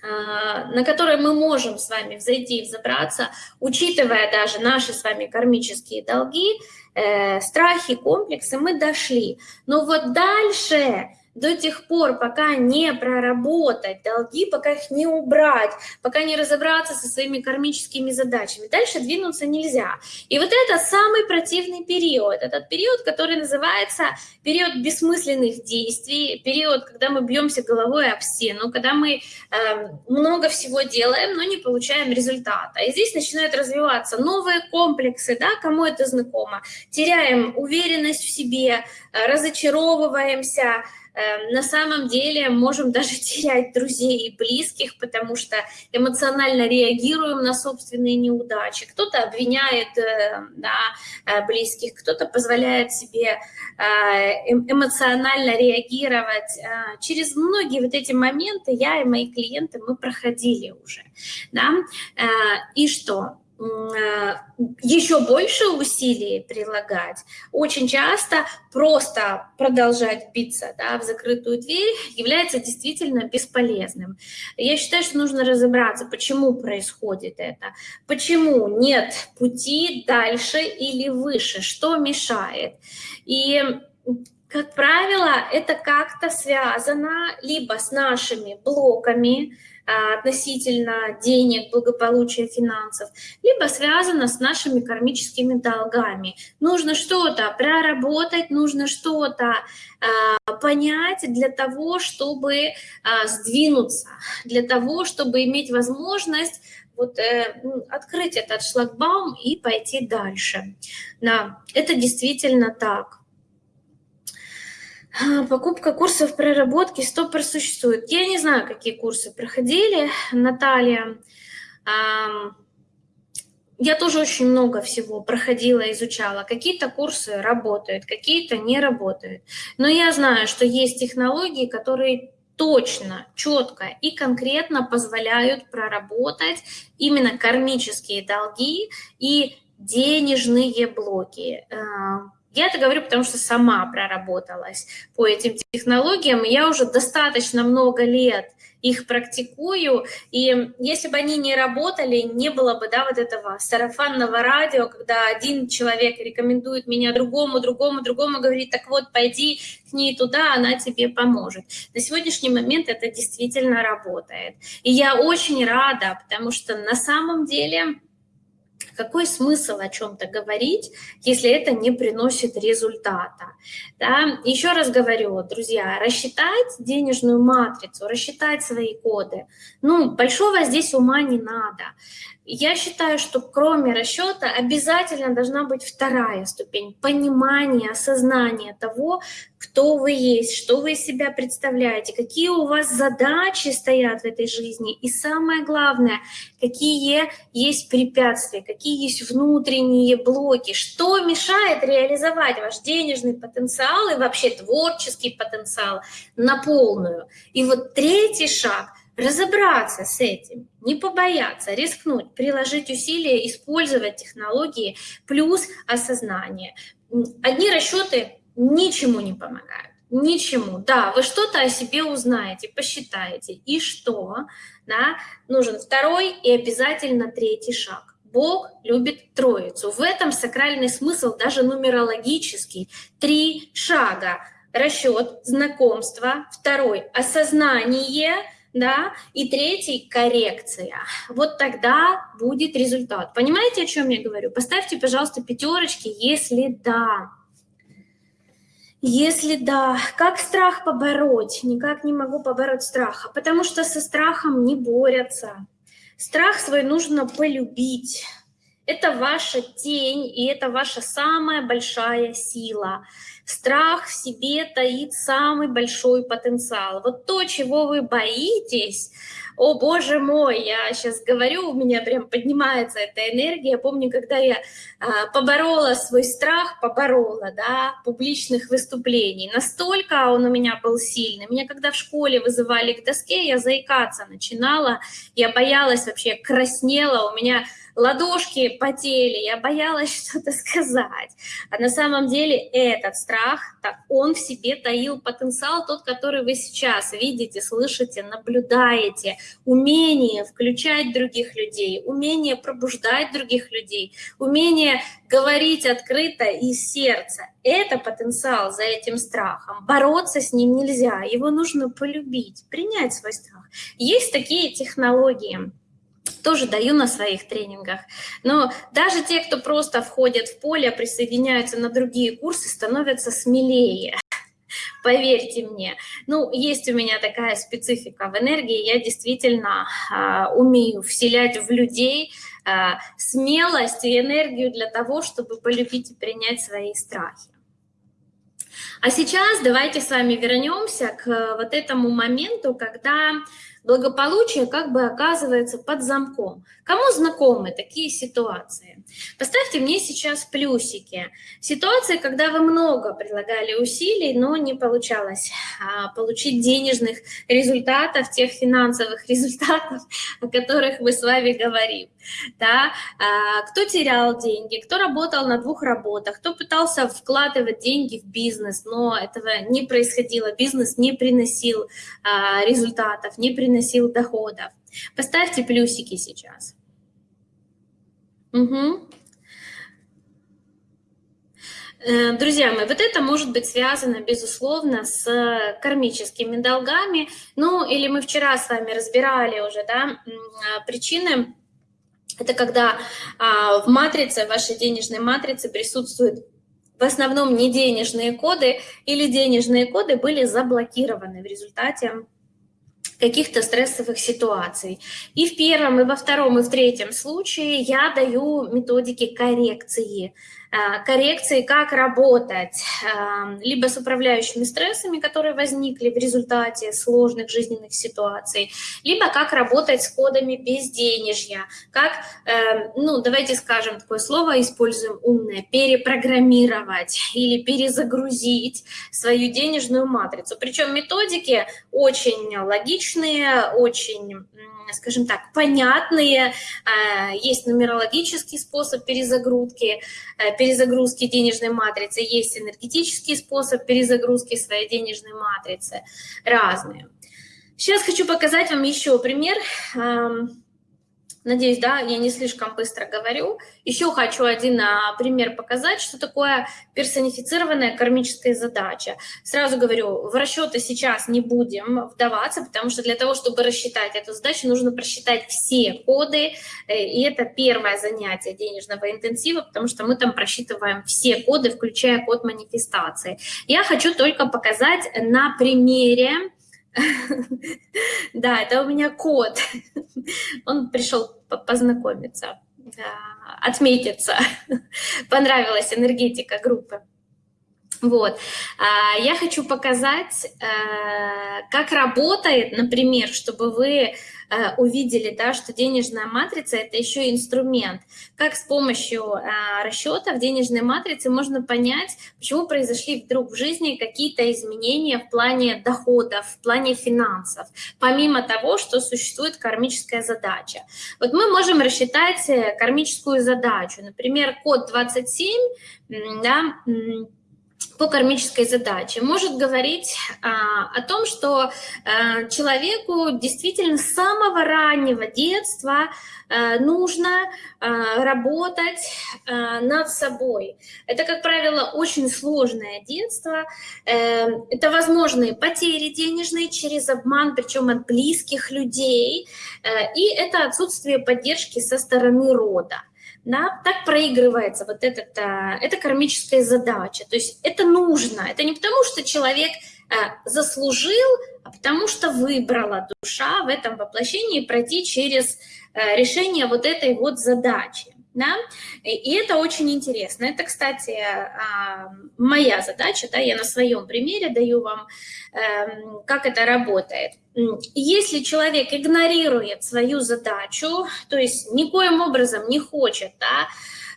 а, на который мы можем с вами взойти и взобраться, учитывая даже наши с вами кармические долги, э, страхи, комплексы, мы дошли. Но вот дальше до тех пор, пока не проработать долги, пока их не убрать, пока не разобраться со своими кармическими задачами, дальше двинуться нельзя. И вот это самый противный период, этот период, который называется период бессмысленных действий, период, когда мы бьемся головой об стену, когда мы э, много всего делаем, но не получаем результата. И здесь начинают развиваться новые комплексы, да, кому это знакомо, теряем уверенность в себе, э, разочаровываемся, на самом деле можем (laughs) даже терять друзей и близких, потому что эмоционально реагируем на собственные неудачи. Кто-то обвиняет э, да, э, близких, кто-то позволяет себе э, эм, эмоционально реагировать. Через многие вот эти моменты я и мои клиенты мы проходили уже. Да? И что? Э, еще больше усилий прилагать, очень часто просто продолжать биться да, в закрытую дверь является действительно бесполезным. Я считаю, что нужно разобраться, почему происходит это, почему нет пути дальше или выше, что мешает. И как правило, это как-то связано либо с нашими блоками, относительно денег, благополучия, финансов, либо связано с нашими кармическими долгами. Нужно что-то проработать, нужно что-то а, понять для того, чтобы а, сдвинуться, для того, чтобы иметь возможность вот э, открыть этот шлагбаум и пойти дальше. Да, это действительно так. А, покупка курсов проработки стопор существует. Я не знаю, какие курсы проходили, Наталья. я тоже очень много всего проходила, изучала. Какие-то курсы работают, какие-то не работают. Но я знаю, что есть технологии, которые точно, четко и конкретно позволяют проработать именно кармические долги и денежные блоки. Я это говорю, потому что сама проработалась по этим технологиям. Я уже достаточно много лет их практикую, и если бы они не работали, не было бы да, вот этого сарафанного радио, когда один человек рекомендует меня другому, другому, другому, говорит, так вот, пойди к ней туда, она тебе поможет. На сегодняшний момент это действительно работает. И я очень рада, потому что на самом деле какой смысл о чем-то говорить, если это не приносит результата? Да? Еще раз говорю, друзья, рассчитать денежную матрицу, рассчитать свои коды, ну, большого здесь ума не надо. Я считаю, что кроме расчета обязательно должна быть вторая ступень – понимание, осознание того, кто вы есть, что вы из себя представляете, какие у вас задачи стоят в этой жизни, и самое главное, какие есть препятствия, какие есть внутренние блоки, что мешает реализовать ваш денежный потенциал и вообще творческий потенциал на полную. И вот третий шаг – разобраться с этим, не побояться, рискнуть, приложить усилия, использовать технологии плюс осознание. Одни расчеты ничему не помогают. Ничему. Да, вы что-то о себе узнаете, посчитаете. И что? Да? Нужен второй и обязательно третий шаг. Бог любит троицу. В этом сакральный смысл, даже нумерологический. Три шага. Расчет, знакомство. Второй – осознание – да, и третий – коррекция. Вот тогда будет результат. Понимаете, о чем я говорю? Поставьте, пожалуйста, пятерочки, если да. Если да, как страх побороть? Никак не могу побороть страх, потому что со страхом не борются. Страх свой нужно полюбить. Это ваша тень, и это ваша самая большая сила. Страх в себе таит самый большой потенциал. Вот то, чего вы боитесь, о боже мой, я сейчас говорю, у меня прям поднимается эта энергия. Я помню, когда я а, поборола свой страх, поборола, да, публичных выступлений. Настолько он у меня был сильный. Меня когда в школе вызывали к доске, я заикаться начинала, я боялась вообще, краснела, у меня ладошки потели, я боялась (laughs) что-то сказать. А на самом деле этот страх, так, он в себе таил потенциал, тот, который вы сейчас видите, слышите, наблюдаете, умение включать других людей, умение пробуждать других людей, умение говорить открыто из сердца. Это потенциал за этим страхом. Бороться с ним нельзя, его нужно полюбить, принять свой страх. Есть такие технологии, тоже даю на своих тренингах. Но даже те, кто просто входят в поле, присоединяются на другие курсы, становятся смелее. (laughs) Поверьте мне. Ну, есть у меня такая специфика в энергии, я действительно а, умею вселять в людей а, смелость и энергию для того, чтобы полюбить и принять свои страхи. А сейчас давайте с вами вернемся к вот этому моменту, когда благополучие как бы оказывается под замком. Кому знакомы такие ситуации? Поставьте мне сейчас плюсики. Ситуации, когда вы много прилагали усилий, но не получалось а, получить денежных результатов, тех финансовых (laughs) результатов, о которых мы с вами говорим. (laughs) Да? А, кто терял деньги, кто работал на двух работах, кто пытался вкладывать деньги в бизнес, но этого не происходило, бизнес не приносил а, результатов, не приносил доходов. Поставьте плюсики сейчас. Угу. Друзья мои, вот это может быть связано, безусловно, с кармическими долгами. Ну, или мы вчера с вами разбирали уже, да, причины. Это когда а, в матрице, вашей денежной матрице присутствуют в основном не денежные коды, или денежные коды были заблокированы в результате каких-то стрессовых ситуаций. И в первом, и во втором, и в третьем случае я даю методики коррекции коррекции, как работать эм, либо с управляющими стрессами, которые возникли в результате сложных жизненных ситуаций, либо как работать с кодами безденежья, как, эм, ну, давайте скажем такое слово, используем умное, перепрограммировать или перезагрузить свою денежную матрицу. Причем методики очень логичные, очень скажем так, понятные. А, есть нумерологический способ перезагрузки, э, перезагрузки денежной матрицы, есть энергетический способ перезагрузки своей денежной матрицы, разные. Сейчас хочу показать вам еще пример. Надеюсь, да, я не слишком быстро говорю. Еще хочу один а, пример показать, что такое персонифицированная кармическая задача. Сразу говорю, в расчеты сейчас не будем вдаваться, потому что для того, чтобы рассчитать эту задачу, нужно просчитать все коды, э, и это первое занятие денежного интенсива, потому что мы там просчитываем все коды, включая код манифестации. Я хочу только показать на примере (laughs) Да, это у меня кот. (laughs) Он пришел познакомиться, отметиться. (laughs) Понравилась энергетика группы. Вот. А, я хочу показать, э, как работает, например, чтобы вы Э, увидели, да, что денежная матрица – это еще инструмент. Как с помощью э, расчета в денежной матрице можно понять, почему произошли вдруг в жизни какие-то изменения в плане доходов, в плане финансов, помимо того, что существует кармическая задача. Вот мы можем рассчитать э, кармическую задачу. Например, код 27, да, по кармической задаче может говорить а, о том, что а, человеку действительно с самого раннего детства а, нужно а, работать а, над собой. Это, как правило, очень сложное детство. А, это возможные потери денежные через обман, причем от близких людей, а, и это отсутствие поддержки со стороны рода да, так проигрывается вот этот, а, эта кармическая задача. То есть это нужно, это не потому, что человек а, заслужил, а потому что выбрала душа в этом воплощении пройти через а, решение вот этой вот задачи. Да? И это очень интересно. Это, кстати, а, моя задача, да, я на своем примере даю вам, эм, как это работает. Если человек игнорирует свою задачу, то есть никоим образом не хочет да,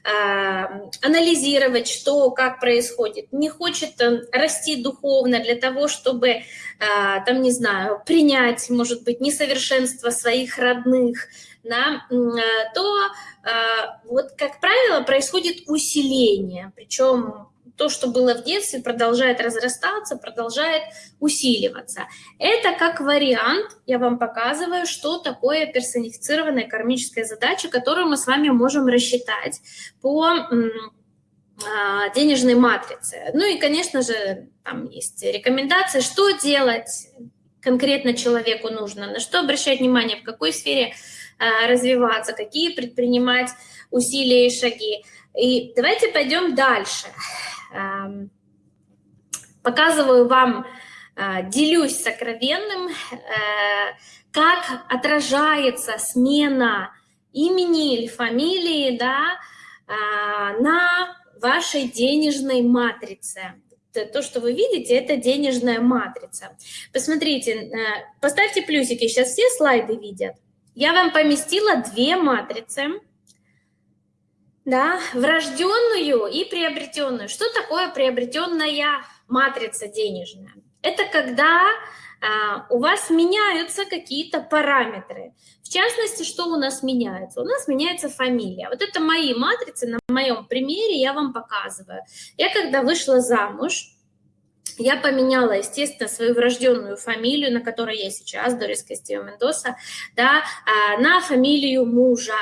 а, анализировать, что, как происходит, не хочет э, расти духовно для того, чтобы, а, там, не знаю, принять, может быть, несовершенство своих родных, да, э, то вот, как правило, происходит усиление, причем то, что было в детстве, продолжает разрастаться, продолжает усиливаться. Это как вариант, я вам показываю, что такое персонифицированная кармическая задача, которую мы с вами можем рассчитать по а, денежной матрице. Ну и, конечно же, там есть рекомендации, что делать конкретно человеку нужно, на что обращать внимание, в какой сфере развиваться, какие предпринимать усилия и шаги. И давайте пойдем дальше. Показываю вам, а, делюсь сокровенным, э, как отражается смена имени или фамилии да, а, на вашей денежной матрице. То, что вы видите, это денежная матрица. Посмотрите, э, поставьте плюсики, сейчас все слайды видят. Я вам поместила две матрицы да, врожденную и приобретенную. Что такое приобретенная матрица денежная? Это когда а, у вас меняются какие-то параметры. В частности, что у нас меняется? У нас меняется фамилия. Вот это мои матрицы, на моем примере я вам показываю. Я когда вышла замуж, я поменяла, естественно, свою врожденную фамилию, на которой я сейчас, Дорис Кастио Мендоса, да, а, на фамилию мужа.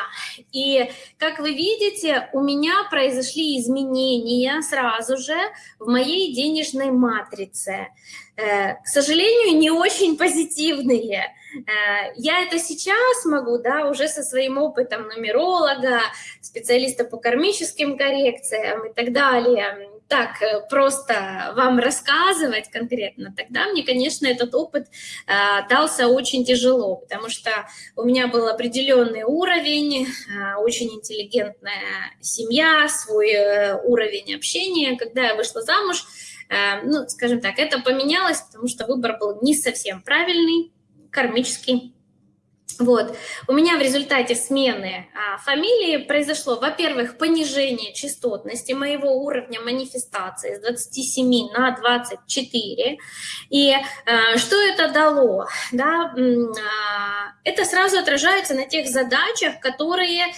И, как вы видите, у меня произошли изменения сразу же в моей денежной матрице. Э, к сожалению, не очень позитивные. Э, я это сейчас могу, да, уже со своим опытом нумеролога, специалиста по кармическим коррекциям и так далее, так э, просто вам рассказывать конкретно, тогда мне, конечно, этот опыт э, дался очень тяжело, потому что у меня был определенный уровень, э, очень интеллигентная семья, свой э, уровень общения. Когда я вышла замуж, э, ну, скажем так, это поменялось, потому что выбор был не совсем правильный, кармический. Вот. У меня в результате смены а, фамилии произошло, во-первых, понижение частотности моего уровня манифестации с 27 на 24. И а, что это дало? Да, а, это сразу отражается на тех задачах, которые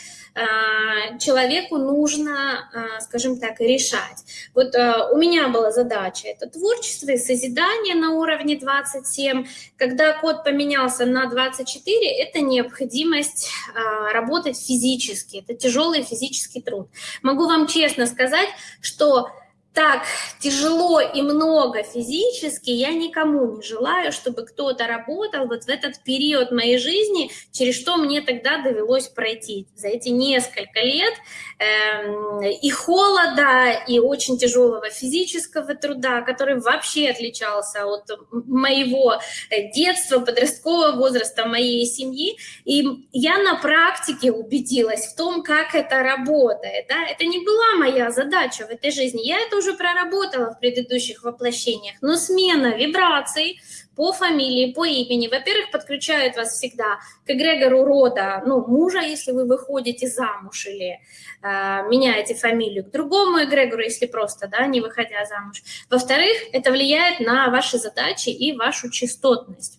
человеку нужно, а, скажем так, решать. Вот а, у меня была задача, это творчество и созидание на уровне 27. Когда код поменялся на 24, это необходимость работать физически, это тяжелый физический труд. Могу вам честно сказать, что так тяжело и много физически, я никому не желаю, чтобы кто-то работал вот в этот период моей жизни, через что мне тогда довелось пройти за эти несколько лет э, и холода, и очень тяжелого физического труда, который вообще отличался от моего детства, подросткового возраста моей семьи. И я на практике убедилась в том, как это работает. Да? Это не была моя задача в этой жизни. Я это уже проработала в предыдущих воплощениях, но смена вибраций по фамилии, по имени, во-первых, подключает вас всегда к эгрегору рода, ну, мужа, если вы выходите замуж или э, меняете фамилию, к другому эгрегору, если просто, да, не выходя замуж. Во-вторых, это влияет на ваши задачи и вашу частотность.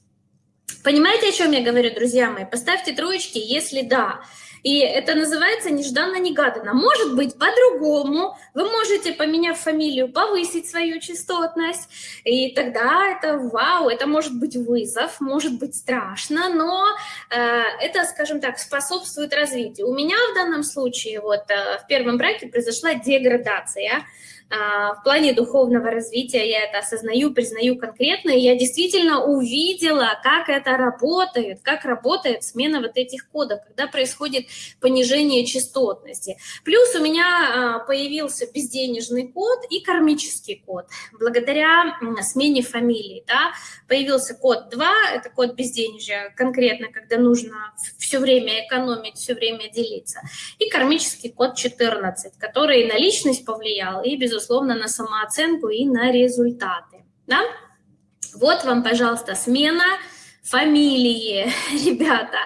Понимаете, о чем я говорю, друзья мои? Поставьте троечки, если да. И это называется нежданно-негаданно. Может быть по-другому. Вы можете, поменяв фамилию, повысить свою частотность. И тогда это вау, это может быть вызов, может быть страшно, но э, это, скажем так, способствует развитию. У меня в данном случае вот э, в первом браке произошла деградация. А, в плане духовного развития я это осознаю, признаю конкретно, и я действительно увидела, как это работает, как работает смена вот этих кодов, когда происходит понижение частотности. Плюс у меня а, появился безденежный код и кармический код. Благодаря смене фамилии да, появился код 2, это код безденежья, конкретно, когда нужно все время экономить, все время делиться, и кармический код 14, который на личность повлиял и, безусловно, безусловно, на самооценку и на результаты. Да? Вот вам, пожалуйста, смена фамилии, (laughs) ребята,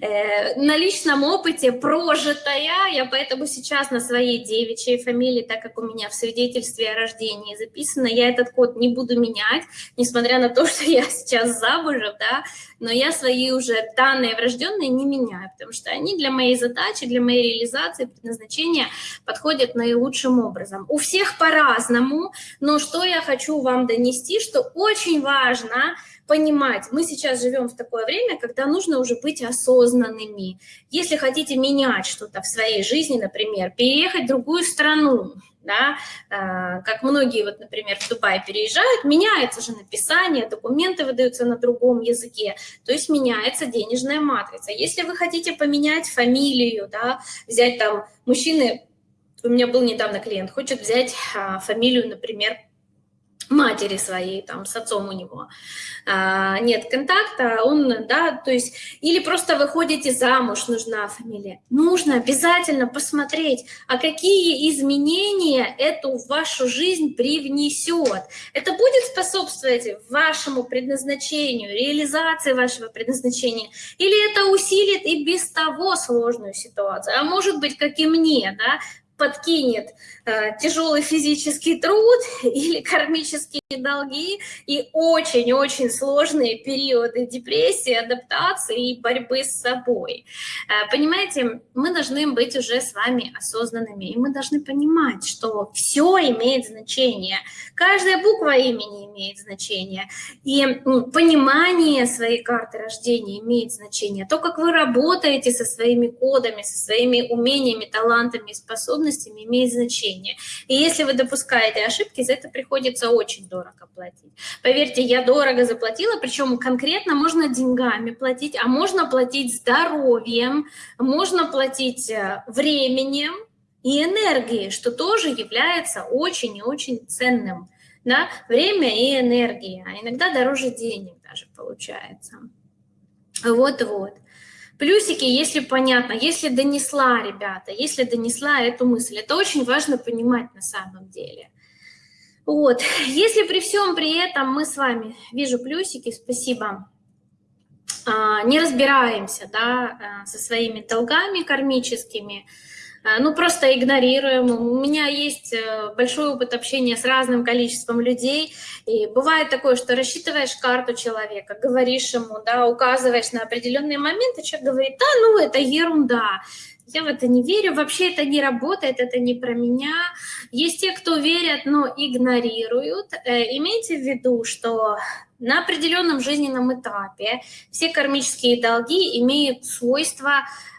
э, на личном опыте прожитая, я поэтому сейчас на своей девичьей фамилии, так как у меня в свидетельстве о рождении записано, я этот код не буду менять, несмотря на то, (laughs) что я сейчас замужем, да, но я свои уже данные врожденные не меняю, потому что они для моей задачи, для моей реализации, предназначения подходят наилучшим образом. У всех по-разному, но что я хочу вам донести, что очень важно – понимать, мы сейчас живем в такое время, когда нужно уже быть осознанными. Если хотите менять что-то в своей жизни, например, переехать в другую страну, да, а, как многие, вот, например, в Дубай переезжают, меняется же написание, документы выдаются на другом языке, то есть меняется денежная матрица. Если вы хотите поменять фамилию, да, взять там мужчины, у меня был недавно клиент, хочет взять а, фамилию, например, матери своей, там, с отцом у него а, нет контакта, он, да, то есть, или просто выходите замуж, нужна фамилия. Нужно обязательно посмотреть, а какие изменения эту вашу жизнь привнесет. Это будет способствовать вашему предназначению, реализации вашего предназначения, или это усилит и без того сложную ситуацию, а может быть, как и мне, да, подкинет э, тяжелый физический труд (laughs) или кармические долги и очень-очень сложные периоды депрессии, адаптации и борьбы с собой. Э, понимаете, мы должны быть уже с вами осознанными, и мы должны понимать, что все имеет значение. Каждая буква имени имеет значение. И понимание своей карты рождения имеет значение. То, как вы работаете со своими кодами, со своими умениями, талантами, способностями, способностями имеет значение. И если вы допускаете ошибки, за это приходится очень дорого платить. Поверьте, я дорого заплатила, причем конкретно можно деньгами платить, а можно платить здоровьем, можно платить э, временем, и энергии, что тоже является очень и очень ценным. Да? Время и энергия, а иногда дороже денег даже получается. Вот-вот. Плюсики, если понятно, если донесла, ребята, если донесла эту мысль. Это очень важно понимать на самом деле. Вот. (laughs) Если при всем при этом мы с вами, вижу плюсики, спасибо, а, не разбираемся да, э, со своими долгами кармическими, ну, просто игнорируем. У меня есть э, большой опыт общения с разным количеством людей, и бывает такое, что рассчитываешь карту человека, говоришь ему, да, указываешь на определенные моменты, человек говорит, да, ну, это ерунда, я в это не верю, вообще это не работает, это не про меня. Есть те, кто верят, но игнорируют. Имейте в виду, что на определенном жизненном этапе все кармические долги имеют свойство э,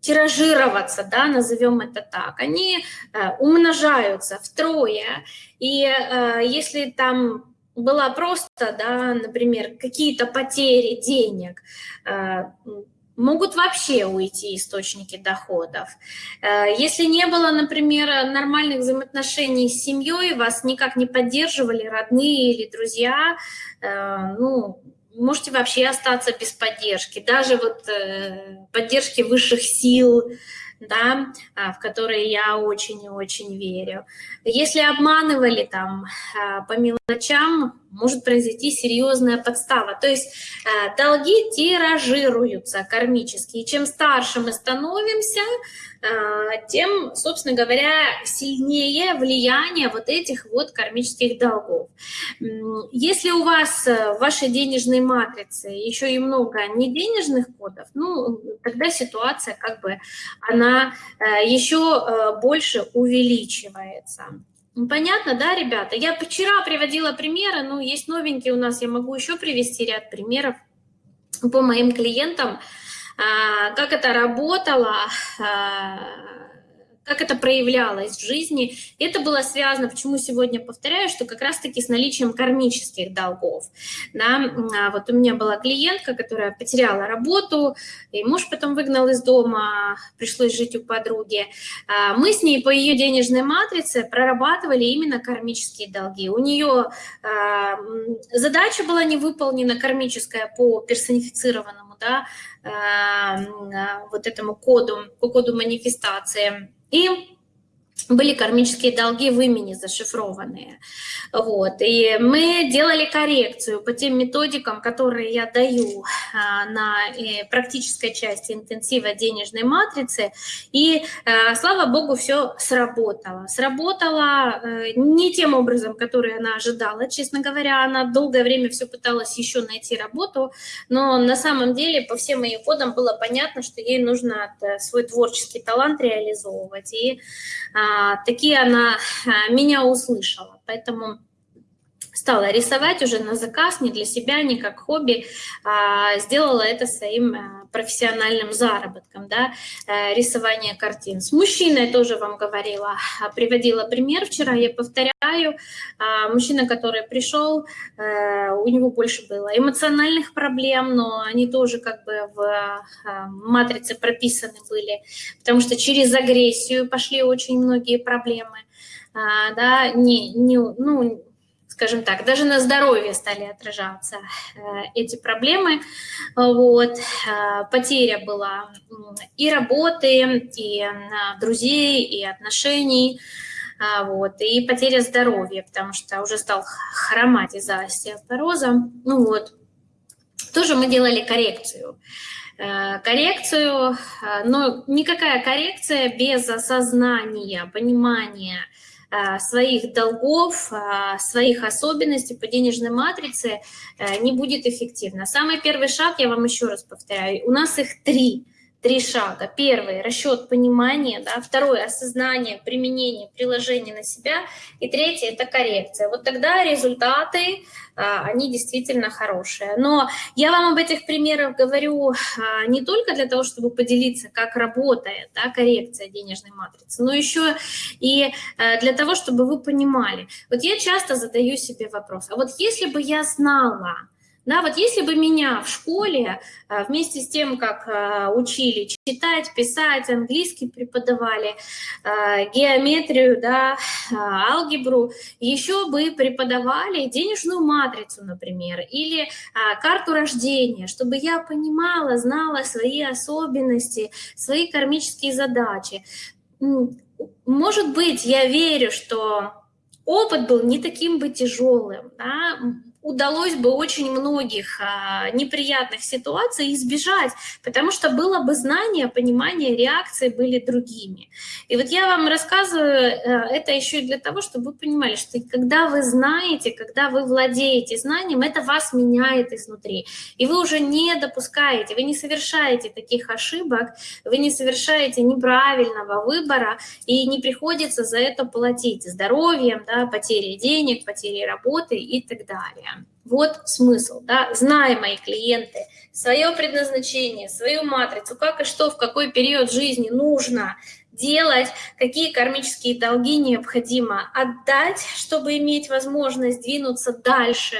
тиражироваться, да, назовем это так. Они э, умножаются втрое, и э, если там была просто, да, например, какие-то потери денег, э, могут вообще уйти источники доходов. Э, если не было, например, нормальных взаимоотношений с семьей, вас никак не поддерживали родные или друзья, э, ну, можете вообще остаться без поддержки. Даже вот э, поддержки высших сил, да, а, в которые я очень и очень верю. Если обманывали там а, по мелочам, может произойти серьезная подстава. То есть а, долги тиражируются кармически. И чем старше мы становимся, тем, собственно говоря, сильнее влияние вот этих вот кармических долгов. Если у вас э, в вашей денежной матрице еще и много неденежных кодов, ну, тогда ситуация как бы, она э, еще э, больше увеличивается. Понятно, да, ребята? Я вчера приводила примеры, ну, есть новенькие у нас, я могу еще привести ряд примеров по моим клиентам, а, как это работало, а, как это проявлялось в жизни. Это было связано, почему сегодня повторяю, что как раз-таки с наличием кармических долгов. Да? А вот у меня была клиентка, которая потеряла работу, и муж потом выгнал из дома, пришлось жить у подруги. А мы с ней по ее денежной матрице прорабатывали именно кармические долги. У нее а, задача была не выполнена кармическая по персонифицированному да, вот этому коду, по коду манифестации. И были кармические долги в имени зашифрованные. Вот. И мы делали коррекцию по тем методикам, которые я даю а, на э, практической части интенсива денежной матрицы. И, а, слава богу, все сработало. Сработало э, не тем образом, который она ожидала. Честно говоря, она долгое время все пыталась еще найти работу, но на самом деле по всем ее кодам было понятно, что ей нужно э, свой творческий талант реализовывать. И а, такие она а, меня услышала. Поэтому стала рисовать уже на заказ, не для себя, не как хобби, а сделала это своим а, профессиональным заработком, да, э, рисование картин. С мужчиной тоже вам говорила, приводила пример вчера, я повторяю, мужчина, который пришел, э, у него больше было эмоциональных проблем, но они тоже как бы в матрице прописаны были, потому что через агрессию пошли очень многие проблемы, да, не, не, ну, скажем так, даже на здоровье стали отражаться э, эти проблемы. Вот. Э, потеря была и работы, и э, друзей, и отношений, вот, и потеря здоровья, потому что уже стал хромать из-за остеопороза. Ну вот, тоже мы делали коррекцию. Коррекцию, но никакая коррекция без осознания, понимания, своих долгов, э, своих особенностей по денежной матрице э, не будет эффективно. Самый первый шаг, я вам еще раз повторяю, у нас их три – три шага. Первый – расчет понимания, да? второй – осознание, применение, приложение на себя, и третий – это коррекция. Вот тогда результаты, а, они действительно хорошие. Но я вам об этих примерах говорю а, не только для того, чтобы поделиться, как работает да, коррекция денежной матрицы, но еще и а, для того, чтобы вы понимали. Вот я часто задаю себе вопрос, а вот если бы я знала, Да, вот если бы меня в школе а, вместе с тем, как а, учили читать, писать, английский преподавали, а, геометрию, да, алгебру, еще бы преподавали денежную матрицу, например, или карту рождения, чтобы я понимала, знала свои особенности, свои кармические задачи. Может быть, я верю, что опыт был не таким бы тяжелым, да? Удалось бы очень многих а, неприятных ситуаций избежать, потому что было бы знание, понимание, реакции были другими. И вот я вам рассказываю э, это еще и для того, чтобы вы понимали, что когда вы знаете, когда вы владеете знанием, это вас меняет изнутри. И вы уже не допускаете, вы не совершаете таких ошибок, вы не совершаете неправильного выбора, и не приходится за это платить здоровьем, да, потерей денег, потерей работы и так далее. Вот смысл, да, зная мои клиенты, свое предназначение, свою матрицу, как и что, в какой период жизни нужно делать, какие кармические долги необходимо отдать, чтобы иметь возможность двинуться дальше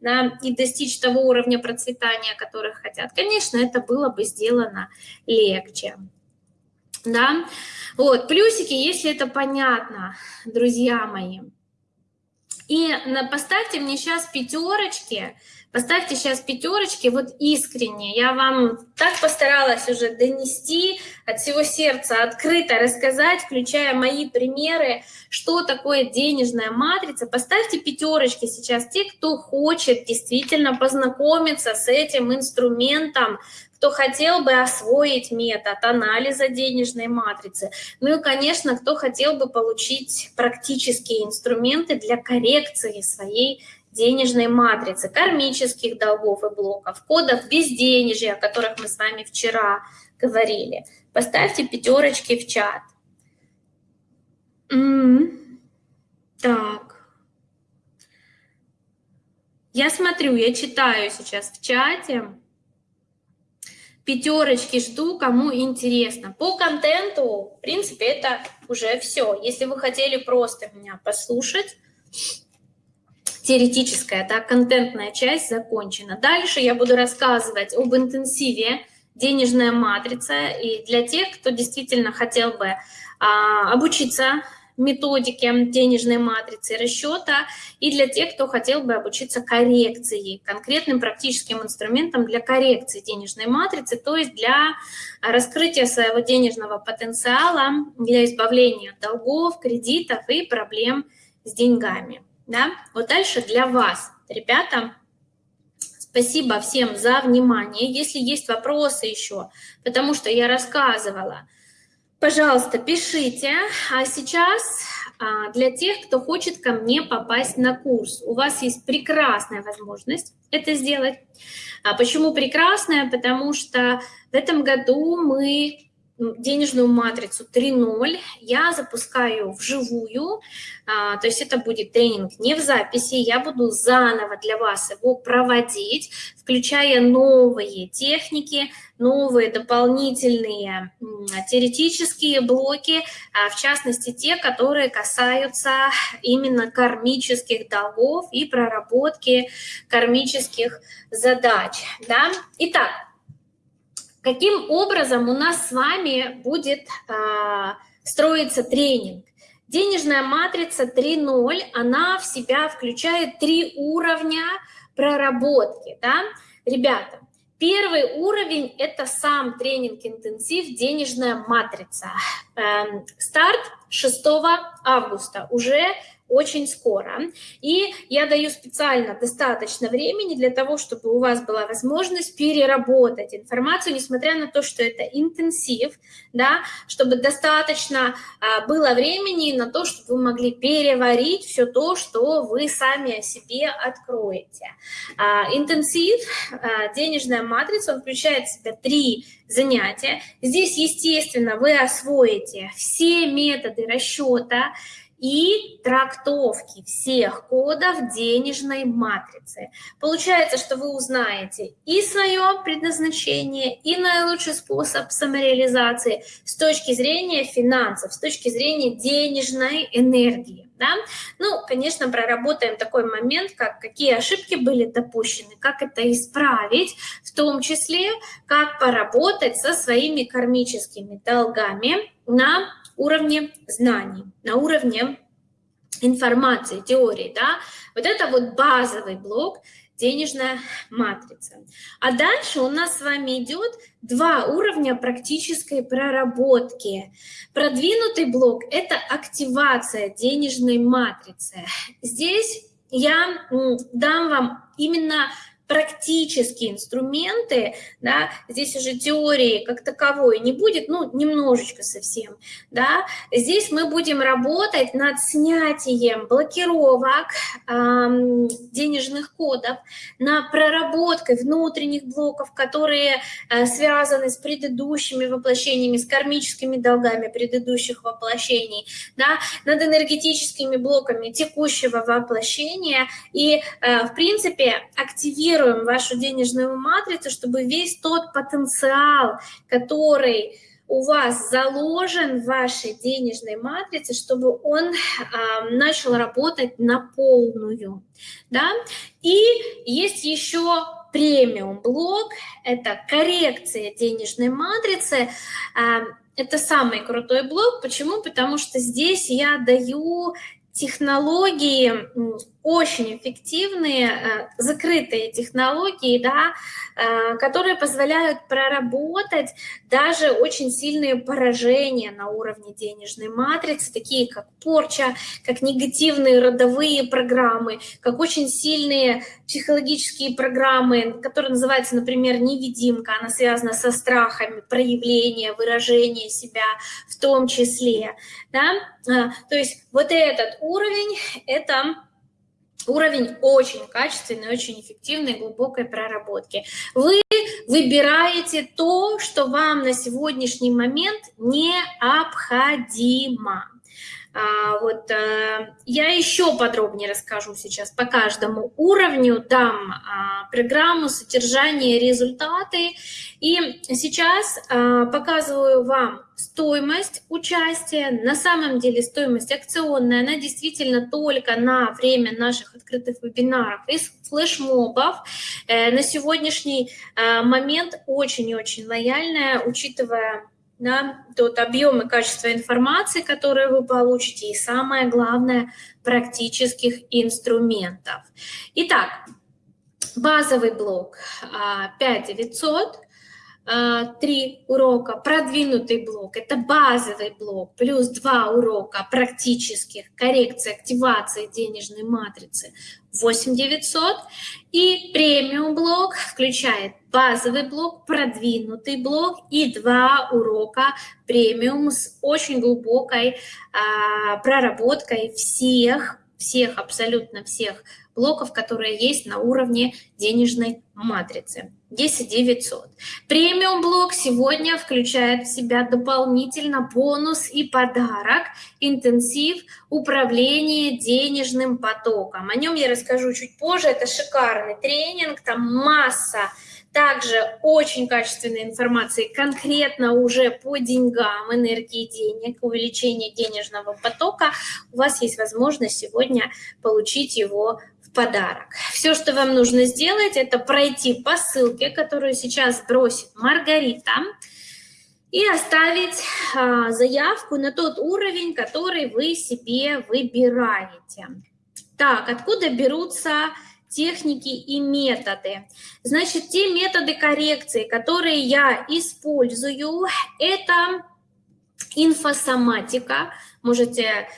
да, и достичь того уровня процветания, который хотят. Конечно, это было бы сделано легче. Да? Вот, плюсики, если это понятно, друзья мои. И поставьте мне сейчас пятерочки, поставьте сейчас пятерочки, вот искренне. Я вам так постаралась уже донести от всего сердца, открыто рассказать, включая мои примеры, что такое денежная матрица. Поставьте пятерочки сейчас те, кто хочет действительно познакомиться с этим инструментом, кто хотел бы освоить метод анализа денежной матрицы, ну и, конечно, кто хотел бы получить практические инструменты для коррекции своей денежной матрицы, кармических долгов и блоков, кодов безденежья, о которых мы с вами вчера говорили. Поставьте пятерочки в чат. М -м Так. Я смотрю, я читаю сейчас в чате пятерочки жду, кому интересно. По контенту, в принципе, это уже все. Если вы хотели просто меня послушать, теоретическая, да, контентная часть закончена. Дальше я буду рассказывать об интенсиве денежная матрица. И для тех, кто действительно хотел бы а, обучиться методике денежной матрицы расчета и для тех, кто хотел бы обучиться коррекции, конкретным практическим инструментом для коррекции денежной матрицы, то есть для раскрытия своего денежного потенциала, для избавления от долгов, кредитов и проблем с деньгами. Да? Вот дальше для вас, ребята, спасибо всем за внимание. Если есть вопросы еще, потому что я рассказывала, Пожалуйста, пишите. А сейчас а, для тех, кто хочет ко мне попасть на курс, у вас есть прекрасная возможность это сделать. А почему прекрасная? Потому что в этом году мы денежную матрицу 3.0 я запускаю вживую, а, то есть это будет тренинг не в записи, я буду заново для вас его проводить, включая новые техники, новые дополнительные теоретические блоки, а, в частности те, которые касаются именно кармических долгов и проработки кармических задач. Да? Итак, Каким образом у нас с вами будет а, строиться тренинг? Денежная матрица 3.0, она в себя включает три уровня проработки. Да? Ребята, первый уровень – это сам тренинг-интенсив «Денежная матрица». Эм, старт 6 августа, уже очень скоро. И я даю специально достаточно времени для того, чтобы у вас была возможность переработать информацию, несмотря на то, что это интенсив, да, чтобы достаточно а, было времени на то, чтобы вы могли переварить все то, что вы сами о себе откроете. А, интенсив, а, денежная матрица, он включает в себя три занятия. Здесь, естественно, вы освоите все методы расчета, и трактовки всех кодов денежной матрицы. Получается, что вы узнаете и свое предназначение, и наилучший способ самореализации с точки зрения финансов, с точки зрения денежной энергии. Да? Ну, конечно, проработаем такой момент, как какие ошибки были допущены, как это исправить, в том числе, как поработать со своими кармическими долгами на уровне знаний, на уровне информации, теории. Да? Вот это вот базовый блок денежная матрица. А дальше у нас с вами идет два уровня практической проработки. Продвинутый блок – это активация денежной матрицы. Здесь я дам вам именно практические инструменты, да, здесь уже теории как таковой не будет, ну, немножечко совсем, да, здесь мы будем работать над снятием блокировок э, денежных кодов, на проработкой внутренних блоков, которые э, связаны с предыдущими воплощениями, с кармическими долгами предыдущих воплощений, да, над энергетическими блоками текущего воплощения. И, э, в принципе, активировать активируем вашу денежную матрицу, чтобы весь тот потенциал, который у вас заложен в вашей денежной матрице, чтобы он э, начал работать на полную. Да? И есть еще премиум блок, это коррекция денежной матрицы. Э, это самый крутой блок. Почему? Потому что здесь я даю технологии очень эффективные, э, закрытые технологии, да, э, которые позволяют проработать даже очень сильные поражения на уровне денежной матрицы, такие как порча, как негативные родовые программы, как очень сильные психологические программы, которые называются, например, невидимка, она связана со страхами, проявления, выражения себя в том числе. Да? А, то есть вот этот уровень – это уровень очень качественной, очень эффективной, глубокой проработки. Вы выбираете то, что вам на сегодняшний момент необходимо. А, вот, а, я еще подробнее расскажу сейчас по каждому уровню, дам а, программу, содержание, результаты. И сейчас а, показываю вам стоимость участия. На самом деле стоимость акционная, она действительно только на время наших открытых вебинаров и флешмобов. Э, на сегодняшний э, момент очень и очень лояльная, учитывая да, тот объем и качество информации, которые вы получите, и самое главное, практических инструментов. Итак, базовый блок 5900, а, три урока, продвинутый блок, это базовый блок, плюс два урока практических, коррекции, активации денежной матрицы 8900. И премиум блок включает базовый блок, продвинутый блок и два урока премиум с очень глубокой а, проработкой всех, всех, абсолютно всех блоков, которые есть на уровне денежной матрицы. 10 900. Премиум блок сегодня включает в себя дополнительно бонус и подарок, интенсив управления денежным потоком. О нем я расскажу чуть позже. Это шикарный тренинг, там масса также очень качественной информации конкретно уже по деньгам, энергии денег, увеличение денежного потока. У вас есть возможность сегодня получить его подарок. Все, что вам нужно сделать, это пройти по ссылке, которую сейчас бросит Маргарита, и оставить а, заявку на тот уровень, который вы себе выбираете. Так, откуда берутся техники и методы? Значит, те методы коррекции, которые я использую, это инфосоматика. Можете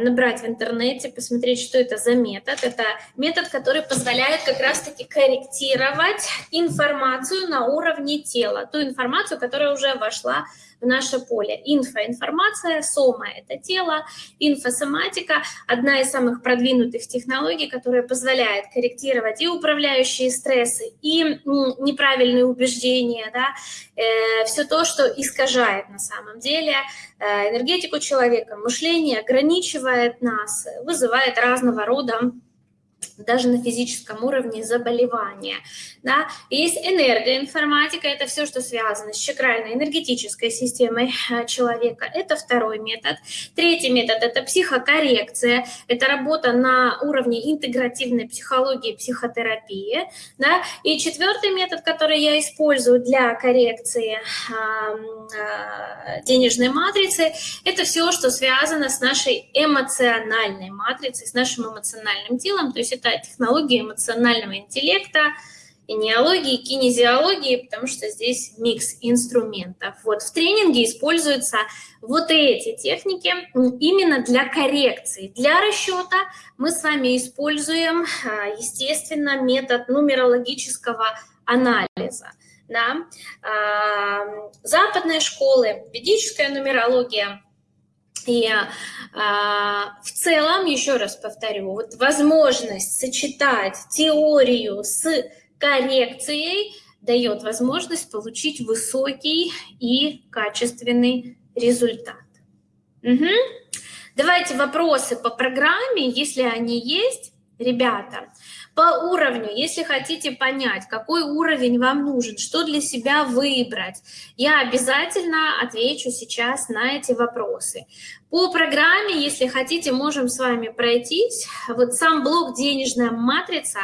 набрать в интернете, посмотреть, что это за метод. Это метод, который позволяет как раз-таки корректировать информацию на уровне тела, ту информацию, которая уже вошла наше поле. Инфоинформация, сома – это тело, инфосоматика – одна из самых продвинутых технологий, которая позволяет корректировать и управляющие стрессы, и неправильные убеждения, да, э, все то, что искажает на самом деле э, энергетику человека, мышление, ограничивает нас, вызывает разного рода даже на физическом уровне заболевания. Да? Есть энергоинформатика, это все, что связано с чакральной энергетической системой э, человека. Это второй метод. Третий метод – это психокоррекция. Это работа на уровне интегративной психологии психотерапии. Да? И четвертый метод, который я использую для коррекции э, денежной матрицы, это все, что связано с нашей эмоциональной матрицей, с нашим эмоциональным телом. То есть это технологии эмоционального интеллекта, и неологии, кинезиологии, потому что здесь микс инструментов. Вот в тренинге используются вот эти техники именно для коррекции. Для расчета мы с вами используем, а, естественно, метод нумерологического анализа. Да? А, западные школы, ведическая нумерология – и а, в целом, еще раз повторю, вот возможность сочетать теорию с коррекцией дает возможность получить высокий и качественный результат. Угу. Давайте вопросы по программе, если они есть. Ребята, по уровню, если хотите понять, какой уровень вам нужен, что для себя выбрать, я обязательно отвечу сейчас на эти вопросы. По программе, если хотите, можем с вами пройтись. Вот сам блок «Денежная матрица»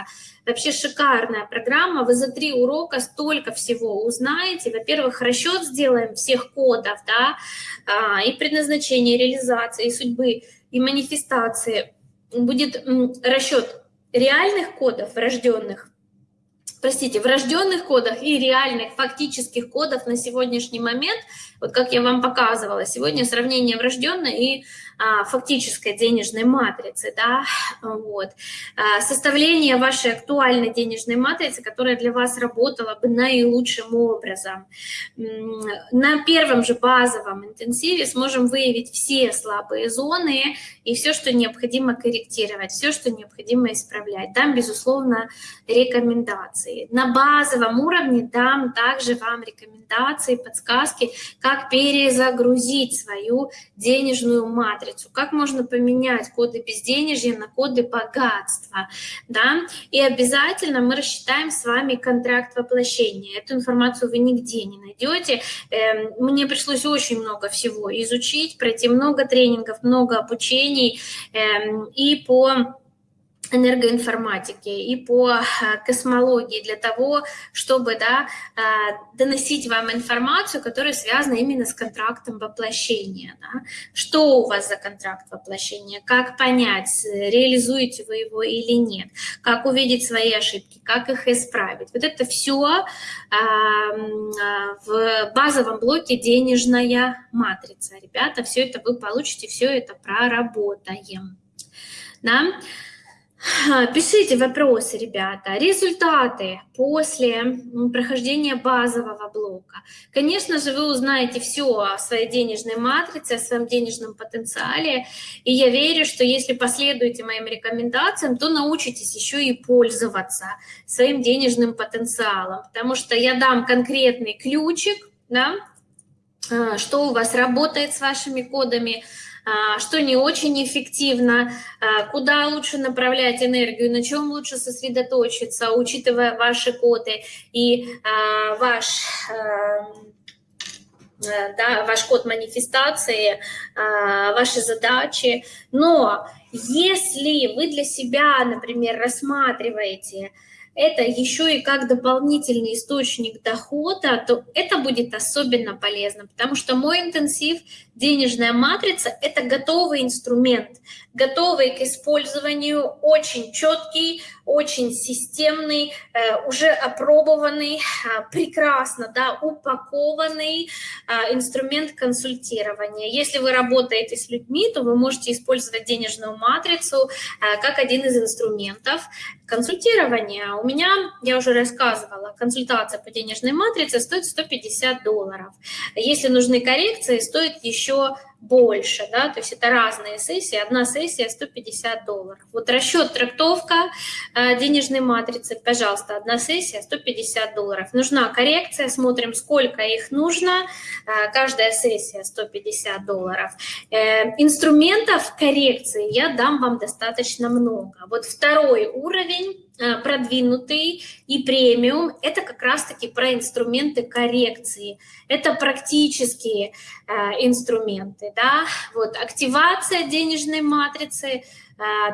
Вообще шикарная программа, вы за три урока столько всего узнаете. Во-первых, расчет сделаем всех кодов, да, а, и предназначение, реализации, и судьбы, и манифестации. Будет расчет реальных кодов врожденных, простите, врожденных кодах и реальных фактических кодов на сегодняшний момент, вот как я вам показывала, сегодня сравнение врожденной и фактической денежной матрицы, да, вот. А, составление вашей актуальной денежной матрицы, которая для вас работала бы наилучшим образом. На первом же базовом интенсиве сможем выявить все слабые зоны и все, что необходимо корректировать, все, что необходимо исправлять. Там, безусловно, рекомендации. На базовом уровне дам также вам рекомендации, подсказки, как перезагрузить свою денежную матрицу матрицу, как можно поменять коды безденежья на коды богатства, да, и обязательно мы рассчитаем с вами контракт воплощения. Эту информацию вы нигде не найдете. Эм, мне пришлось очень много всего изучить, пройти много тренингов, много обучений эм, и по энергоинформатики и по э, космологии для того, чтобы да, э, доносить вам информацию, которая связана именно с контрактом воплощения. Да? Что у вас за контракт воплощения, как понять, реализуете вы его или нет, как увидеть свои ошибки, как их исправить. Вот это все эм, в базовом блоке денежная матрица. Ребята, все это вы получите, все это проработаем. Да? Пишите вопросы, ребята. Результаты после прохождения базового блока. Конечно же, вы узнаете все о своей денежной матрице, о своем денежном потенциале. И я верю, что если последуете моим рекомендациям, то научитесь еще и пользоваться своим денежным потенциалом. Потому что я дам конкретный ключик, да, а, что у вас работает с вашими кодами, что не очень эффективно, а, куда лучше направлять энергию, на чем лучше сосредоточиться, учитывая ваши коды и а, ваш да, ваш код манифестации, ваши задачи. Но если вы для себя, например, рассматриваете это еще и как дополнительный источник дохода, то это будет особенно полезно, потому что мой интенсив денежная матрица – это готовый инструмент, готовый к использованию, очень четкий, очень системный, э, уже опробованный, а, прекрасно да, упакованный а, инструмент консультирования. Если вы работаете с людьми, то вы можете использовать денежную матрицу а, как один из инструментов консультирования. У меня, я уже рассказывала, консультация по денежной матрице стоит 150 долларов. Если нужны коррекции, стоит еще еще больше, да, то есть это разные сессии, одна сессия 150 долларов. Вот расчет, трактовка э, денежной матрицы, пожалуйста, одна сессия 150 долларов. Нужна коррекция, смотрим, сколько их нужно, э, каждая сессия 150 долларов. Э, инструментов коррекции я дам вам достаточно много. Вот второй уровень продвинутый и премиум, это как раз-таки про инструменты коррекции. Это практические э, инструменты, да, вот активация денежной матрицы,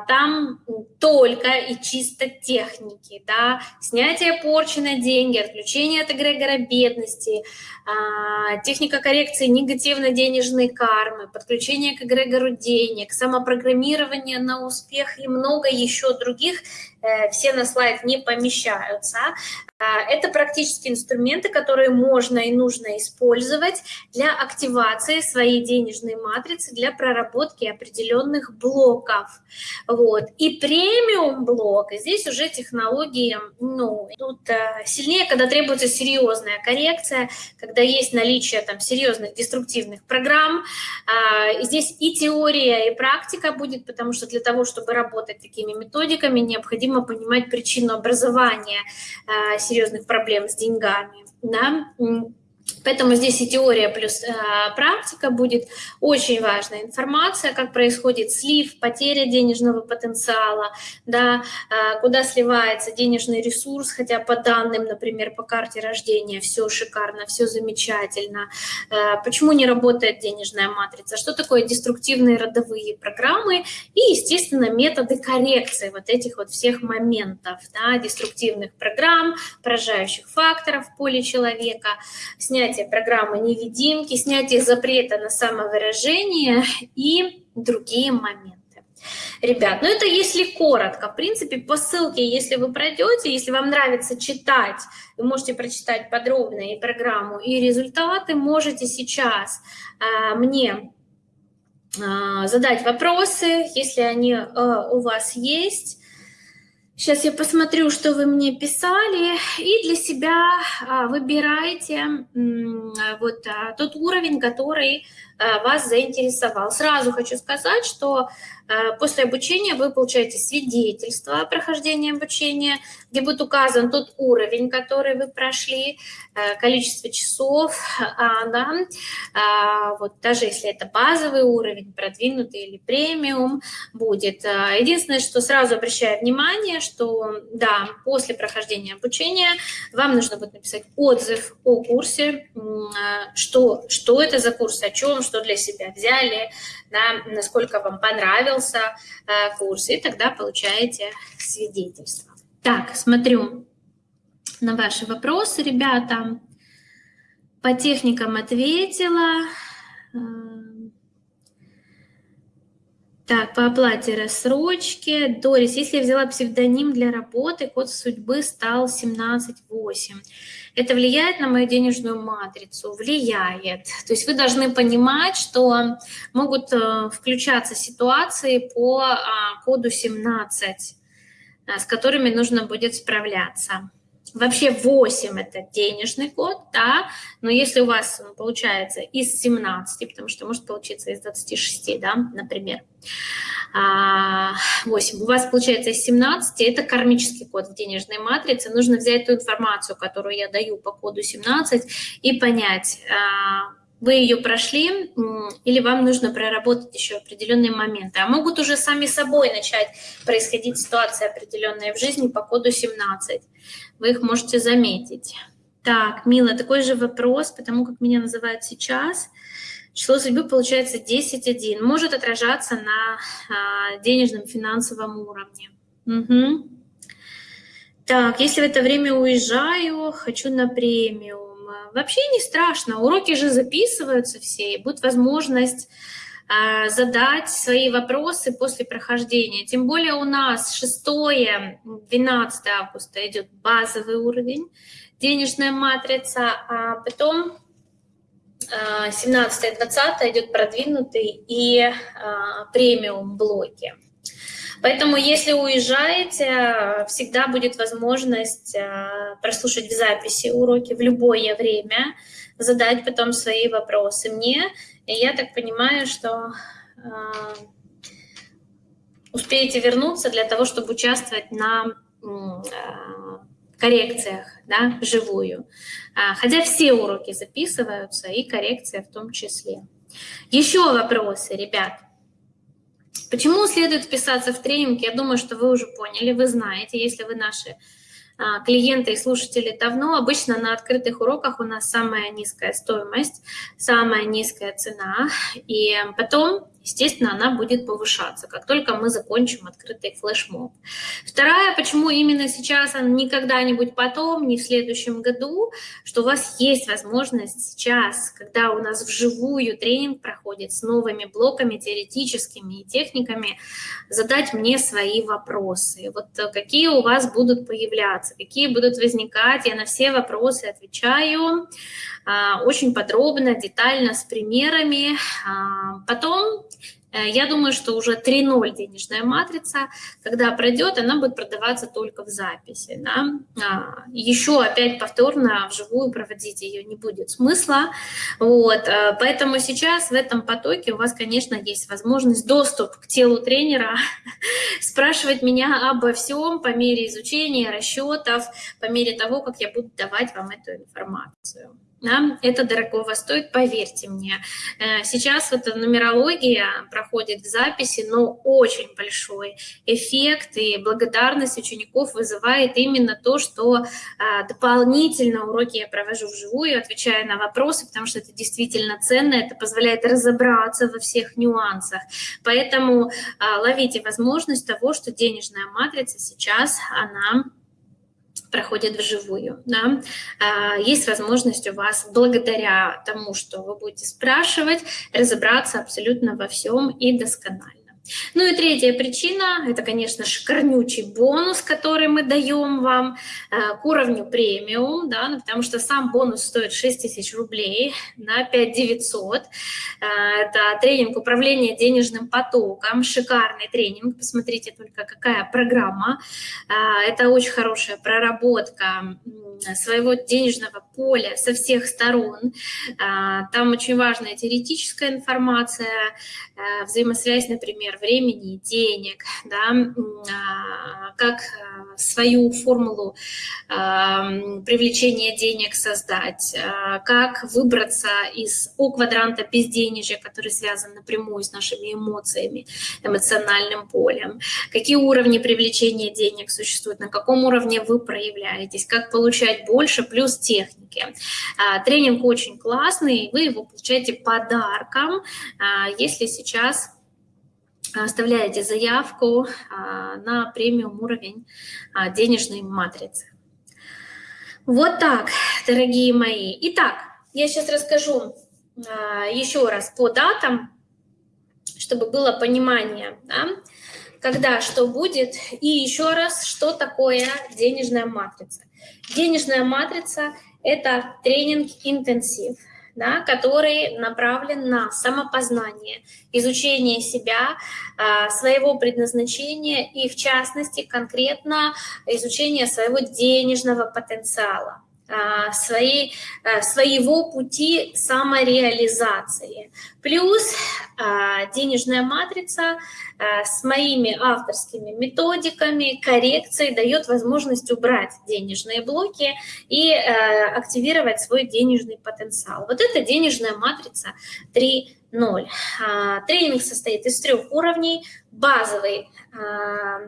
там только и чисто техники, да, снятие порчи на деньги, отключение от эгрегора бедности, а, техника коррекции негативно-денежной кармы, подключение к эгрегору денег, самопрограммирование на успех и много еще других, э, все на слайд не помещаются. А, это практически инструменты, которые можно и нужно использовать для активации своей денежной матрицы, для проработки определенных блоков. Вот. И премиум блок, здесь уже технологии ну, тут э, сильнее, когда требуется серьезная коррекция, когда есть наличие там, серьезных деструктивных программ. А, здесь и теория, и практика будет, потому что для того, чтобы работать такими методиками, необходимо понимать причину образования а, серьезных проблем с деньгами. Да? Поэтому здесь и теория плюс э, практика будет очень важная информация, как происходит слив, потеря денежного потенциала, да, э, куда сливается денежный ресурс, хотя по данным, например, по карте рождения все шикарно, все замечательно. Э, почему не работает денежная матрица? Что такое деструктивные родовые программы и, естественно, методы коррекции вот этих вот всех моментов, да, деструктивных программ, поражающих факторов в поле человека, снятие программы невидимки, снятие запрета на самовыражение и другие моменты. Ребят, ну это если коротко. В принципе, по ссылке, если вы пройдете, если вам нравится читать, вы можете прочитать подробно программу, и результаты, можете сейчас э, мне э, задать вопросы, если они э, у вас есть. Сейчас я посмотрю, что вы мне писали, и для себя а, выбирайте вот а, тот уровень, который вас заинтересовал. Сразу хочу сказать, что после обучения вы получаете свидетельство о прохождении обучения, где будет указан тот уровень, который вы прошли, количество часов, (laughs) да, вот даже если это базовый уровень, продвинутый или премиум будет. Единственное, что сразу обращаю внимание, что да, после прохождения обучения вам нужно будет написать отзыв о курсе, что, что это за курс, о чем, что для себя взяли, да, насколько вам понравился э, курс, и тогда получаете свидетельство. Так, смотрю на ваши вопросы, ребята. По техникам ответила. Так, по оплате рассрочки. Дорис, если я взяла псевдоним для работы, код судьбы стал 178. Это влияет на мою денежную матрицу? Влияет. То есть вы должны понимать, что могут э, включаться ситуации по а, коду 17, э, с которыми нужно будет справляться. Вообще 8 это денежный код, да, но если у вас получается из 17, потому что может получиться из 26, да, например, 8, а, у вас получается из 17, это кармический код в денежной матрице, нужно взять ту информацию, которую я даю по коду 17 и понять, а, вы ее прошли, или вам нужно проработать еще определенные моменты. А могут уже сами собой начать происходить ситуации определенные в жизни по коду 17. Вы их можете заметить. Так, Мила, такой же вопрос, потому как меня называют сейчас. Число судьбы получается 10.1. Может отражаться на а, денежном финансовом уровне. Угу. Так, если в это время уезжаю, хочу на премию Вообще не страшно, уроки же записываются все, и будет возможность задать свои вопросы после прохождения. Тем более у нас 6-12 августа идет базовый уровень, денежная матрица, а потом 17-20 идет продвинутый и а, премиум блоки. Поэтому, если уезжаете, всегда будет возможность прослушать в записи уроки в любое время, задать потом свои вопросы мне. И я так понимаю, что успеете вернуться для того, чтобы участвовать на коррекциях, да, вживую. А, хотя все уроки записываются, и коррекция в том числе. Еще вопросы, ребят. Почему следует вписаться в тренинг? Я думаю, что вы уже поняли, вы знаете, если вы наши клиенты и слушатели давно. Обычно на открытых уроках у нас самая низкая стоимость, самая низкая цена. И потом естественно, она будет повышаться, как только мы закончим открытый флешмоб. Вторая, почему именно сейчас, а не когда-нибудь потом, не в следующем году, что у вас есть возможность сейчас, когда у нас вживую тренинг проходит с новыми блоками теоретическими и техниками, задать мне свои вопросы. Вот э, какие у вас будут появляться, какие будут возникать, я на все вопросы отвечаю очень подробно, детально, с примерами. А, потом Э, я думаю, что уже 3.0 денежная матрица, когда пройдет, она будет продаваться только в записи. Да? А, еще опять повторно вживую проводить ее не будет смысла. Вот. Э, поэтому сейчас в этом потоке у вас, конечно, есть возможность доступ к телу тренера, (laughs) спрашивать меня обо всем по мере изучения, расчетов, по мере того, как я буду давать вам эту информацию. Да, это дорогого стоит, поверьте мне. Э, сейчас вот нумерология проходит в записи, но очень большой эффект и благодарность учеников вызывает именно то, что а, дополнительно уроки я провожу вживую, отвечая на вопросы, потому что это действительно ценно, это позволяет разобраться во всех нюансах. Поэтому а, ловите возможность того, что денежная матрица сейчас, она проходят вживую. Да? А, есть возможность у вас, благодаря тому, что вы будете спрашивать, разобраться абсолютно во всем и досконально. Ну и третья причина, это, конечно, шикарнючий бонус, который мы даем вам э, к уровню премиум, да, ну, потому что сам бонус стоит 6 тысяч рублей на 5 900. Э, это тренинг управления денежным потоком, шикарный тренинг, посмотрите только, какая программа. Э, это очень хорошая проработка своего денежного поля со всех сторон. Там очень важная теоретическая информация, взаимосвязь, например, времени денег, да, а, как а, свою формулу а, привлечения денег создать, как выбраться из О квадранта безденежья, который связан напрямую с нашими эмоциями, эмоциональным полем, какие уровни привлечения денег существуют, на каком уровне вы проявляетесь, как получать больше, плюс техники. Тренинг очень классный, вы его получаете подарком, если сейчас оставляете заявку а, на премиум уровень а, денежной матрицы. Вот так, дорогие мои. Итак, я сейчас расскажу еще раз по датам, чтобы было понимание, да, когда что будет, и еще раз, что такое денежная матрица. Денежная матрица – это тренинг-интенсив – да, который направлен на самопознание, изучение себя, а, своего предназначения и, в частности, конкретно изучение своего денежного потенциала. А, своей, а, своего пути самореализации. Плюс а, денежная матрица с моими авторскими методиками, коррекцией дает возможность убрать денежные блоки и активировать свой денежный потенциал. Вот это денежная матрица 3.0. Тренинг состоит из трех уровней. Базовый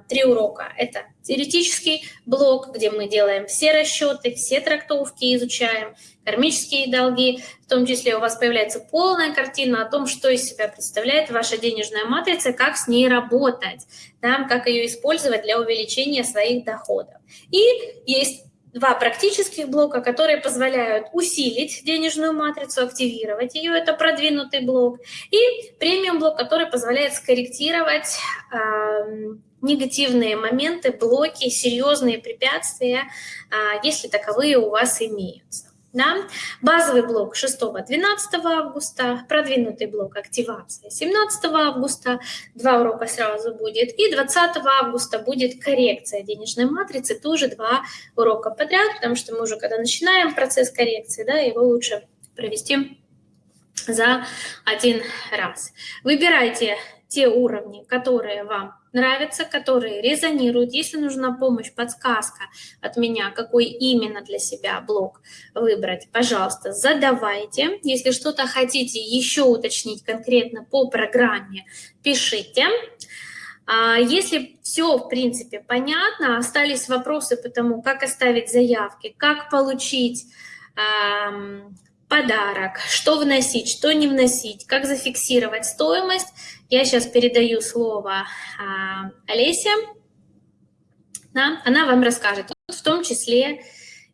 три урока – это теоретический блок, где мы делаем все расчеты, все трактовки изучаем, кармические долги, в том числе у вас появляется полная картина о том, что из себя представляет ваша денежная матрица, как с ней работать, да, как ее использовать для увеличения своих доходов. И есть два практических блока, которые позволяют усилить денежную матрицу, активировать ее, это продвинутый блок, и премиум блок, который позволяет скорректировать э, негативные моменты, блоки, серьезные препятствия, э, если таковые у вас имеются. Да? Базовый блок 6-12 августа, продвинутый блок активация 17 августа, два урока сразу будет, и 20 августа будет коррекция денежной матрицы, тоже два урока подряд, потому что мы уже когда начинаем процесс коррекции, да, его лучше провести за один раз. Выбирайте те уровни, которые вам нравятся, которые резонируют. Если нужна помощь, подсказка от меня, какой именно для себя блок выбрать, пожалуйста, задавайте. Если что-то хотите еще уточнить конкретно по программе, пишите. А если все, в принципе, понятно, остались вопросы по тому, как оставить заявки, как получить подарок, что вносить, что не вносить, как зафиксировать стоимость. Я сейчас передаю слово а, Олесе, она вам расскажет, в том числе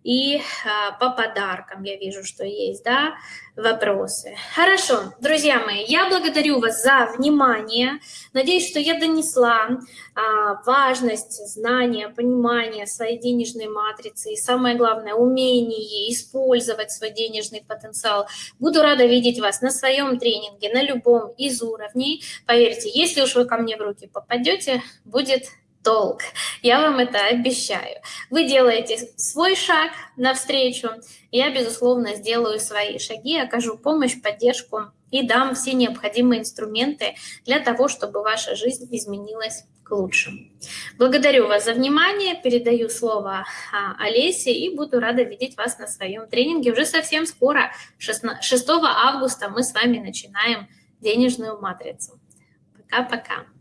и а, по подаркам я вижу, что есть, да, вопросы. Хорошо, друзья мои, я благодарю вас за внимание. Надеюсь, что я донесла а, важность знания, понимания своей денежной матрицы и, самое главное, умение использовать свой денежный потенциал. Буду рада видеть вас на своем тренинге, на любом из уровней. Поверьте, если уж вы ко мне в руки попадете, будет толк. Я вам это обещаю. Вы делаете свой шаг навстречу, я, безусловно, сделаю свои шаги, окажу помощь, поддержку и дам все необходимые инструменты для того, чтобы ваша жизнь изменилась к лучшему. Благодарю вас за внимание, передаю слово а, Олесе и буду рада видеть вас на своем тренинге. Уже совсем скоро, 6 августа, мы с вами начинаем денежную матрицу. Пока-пока.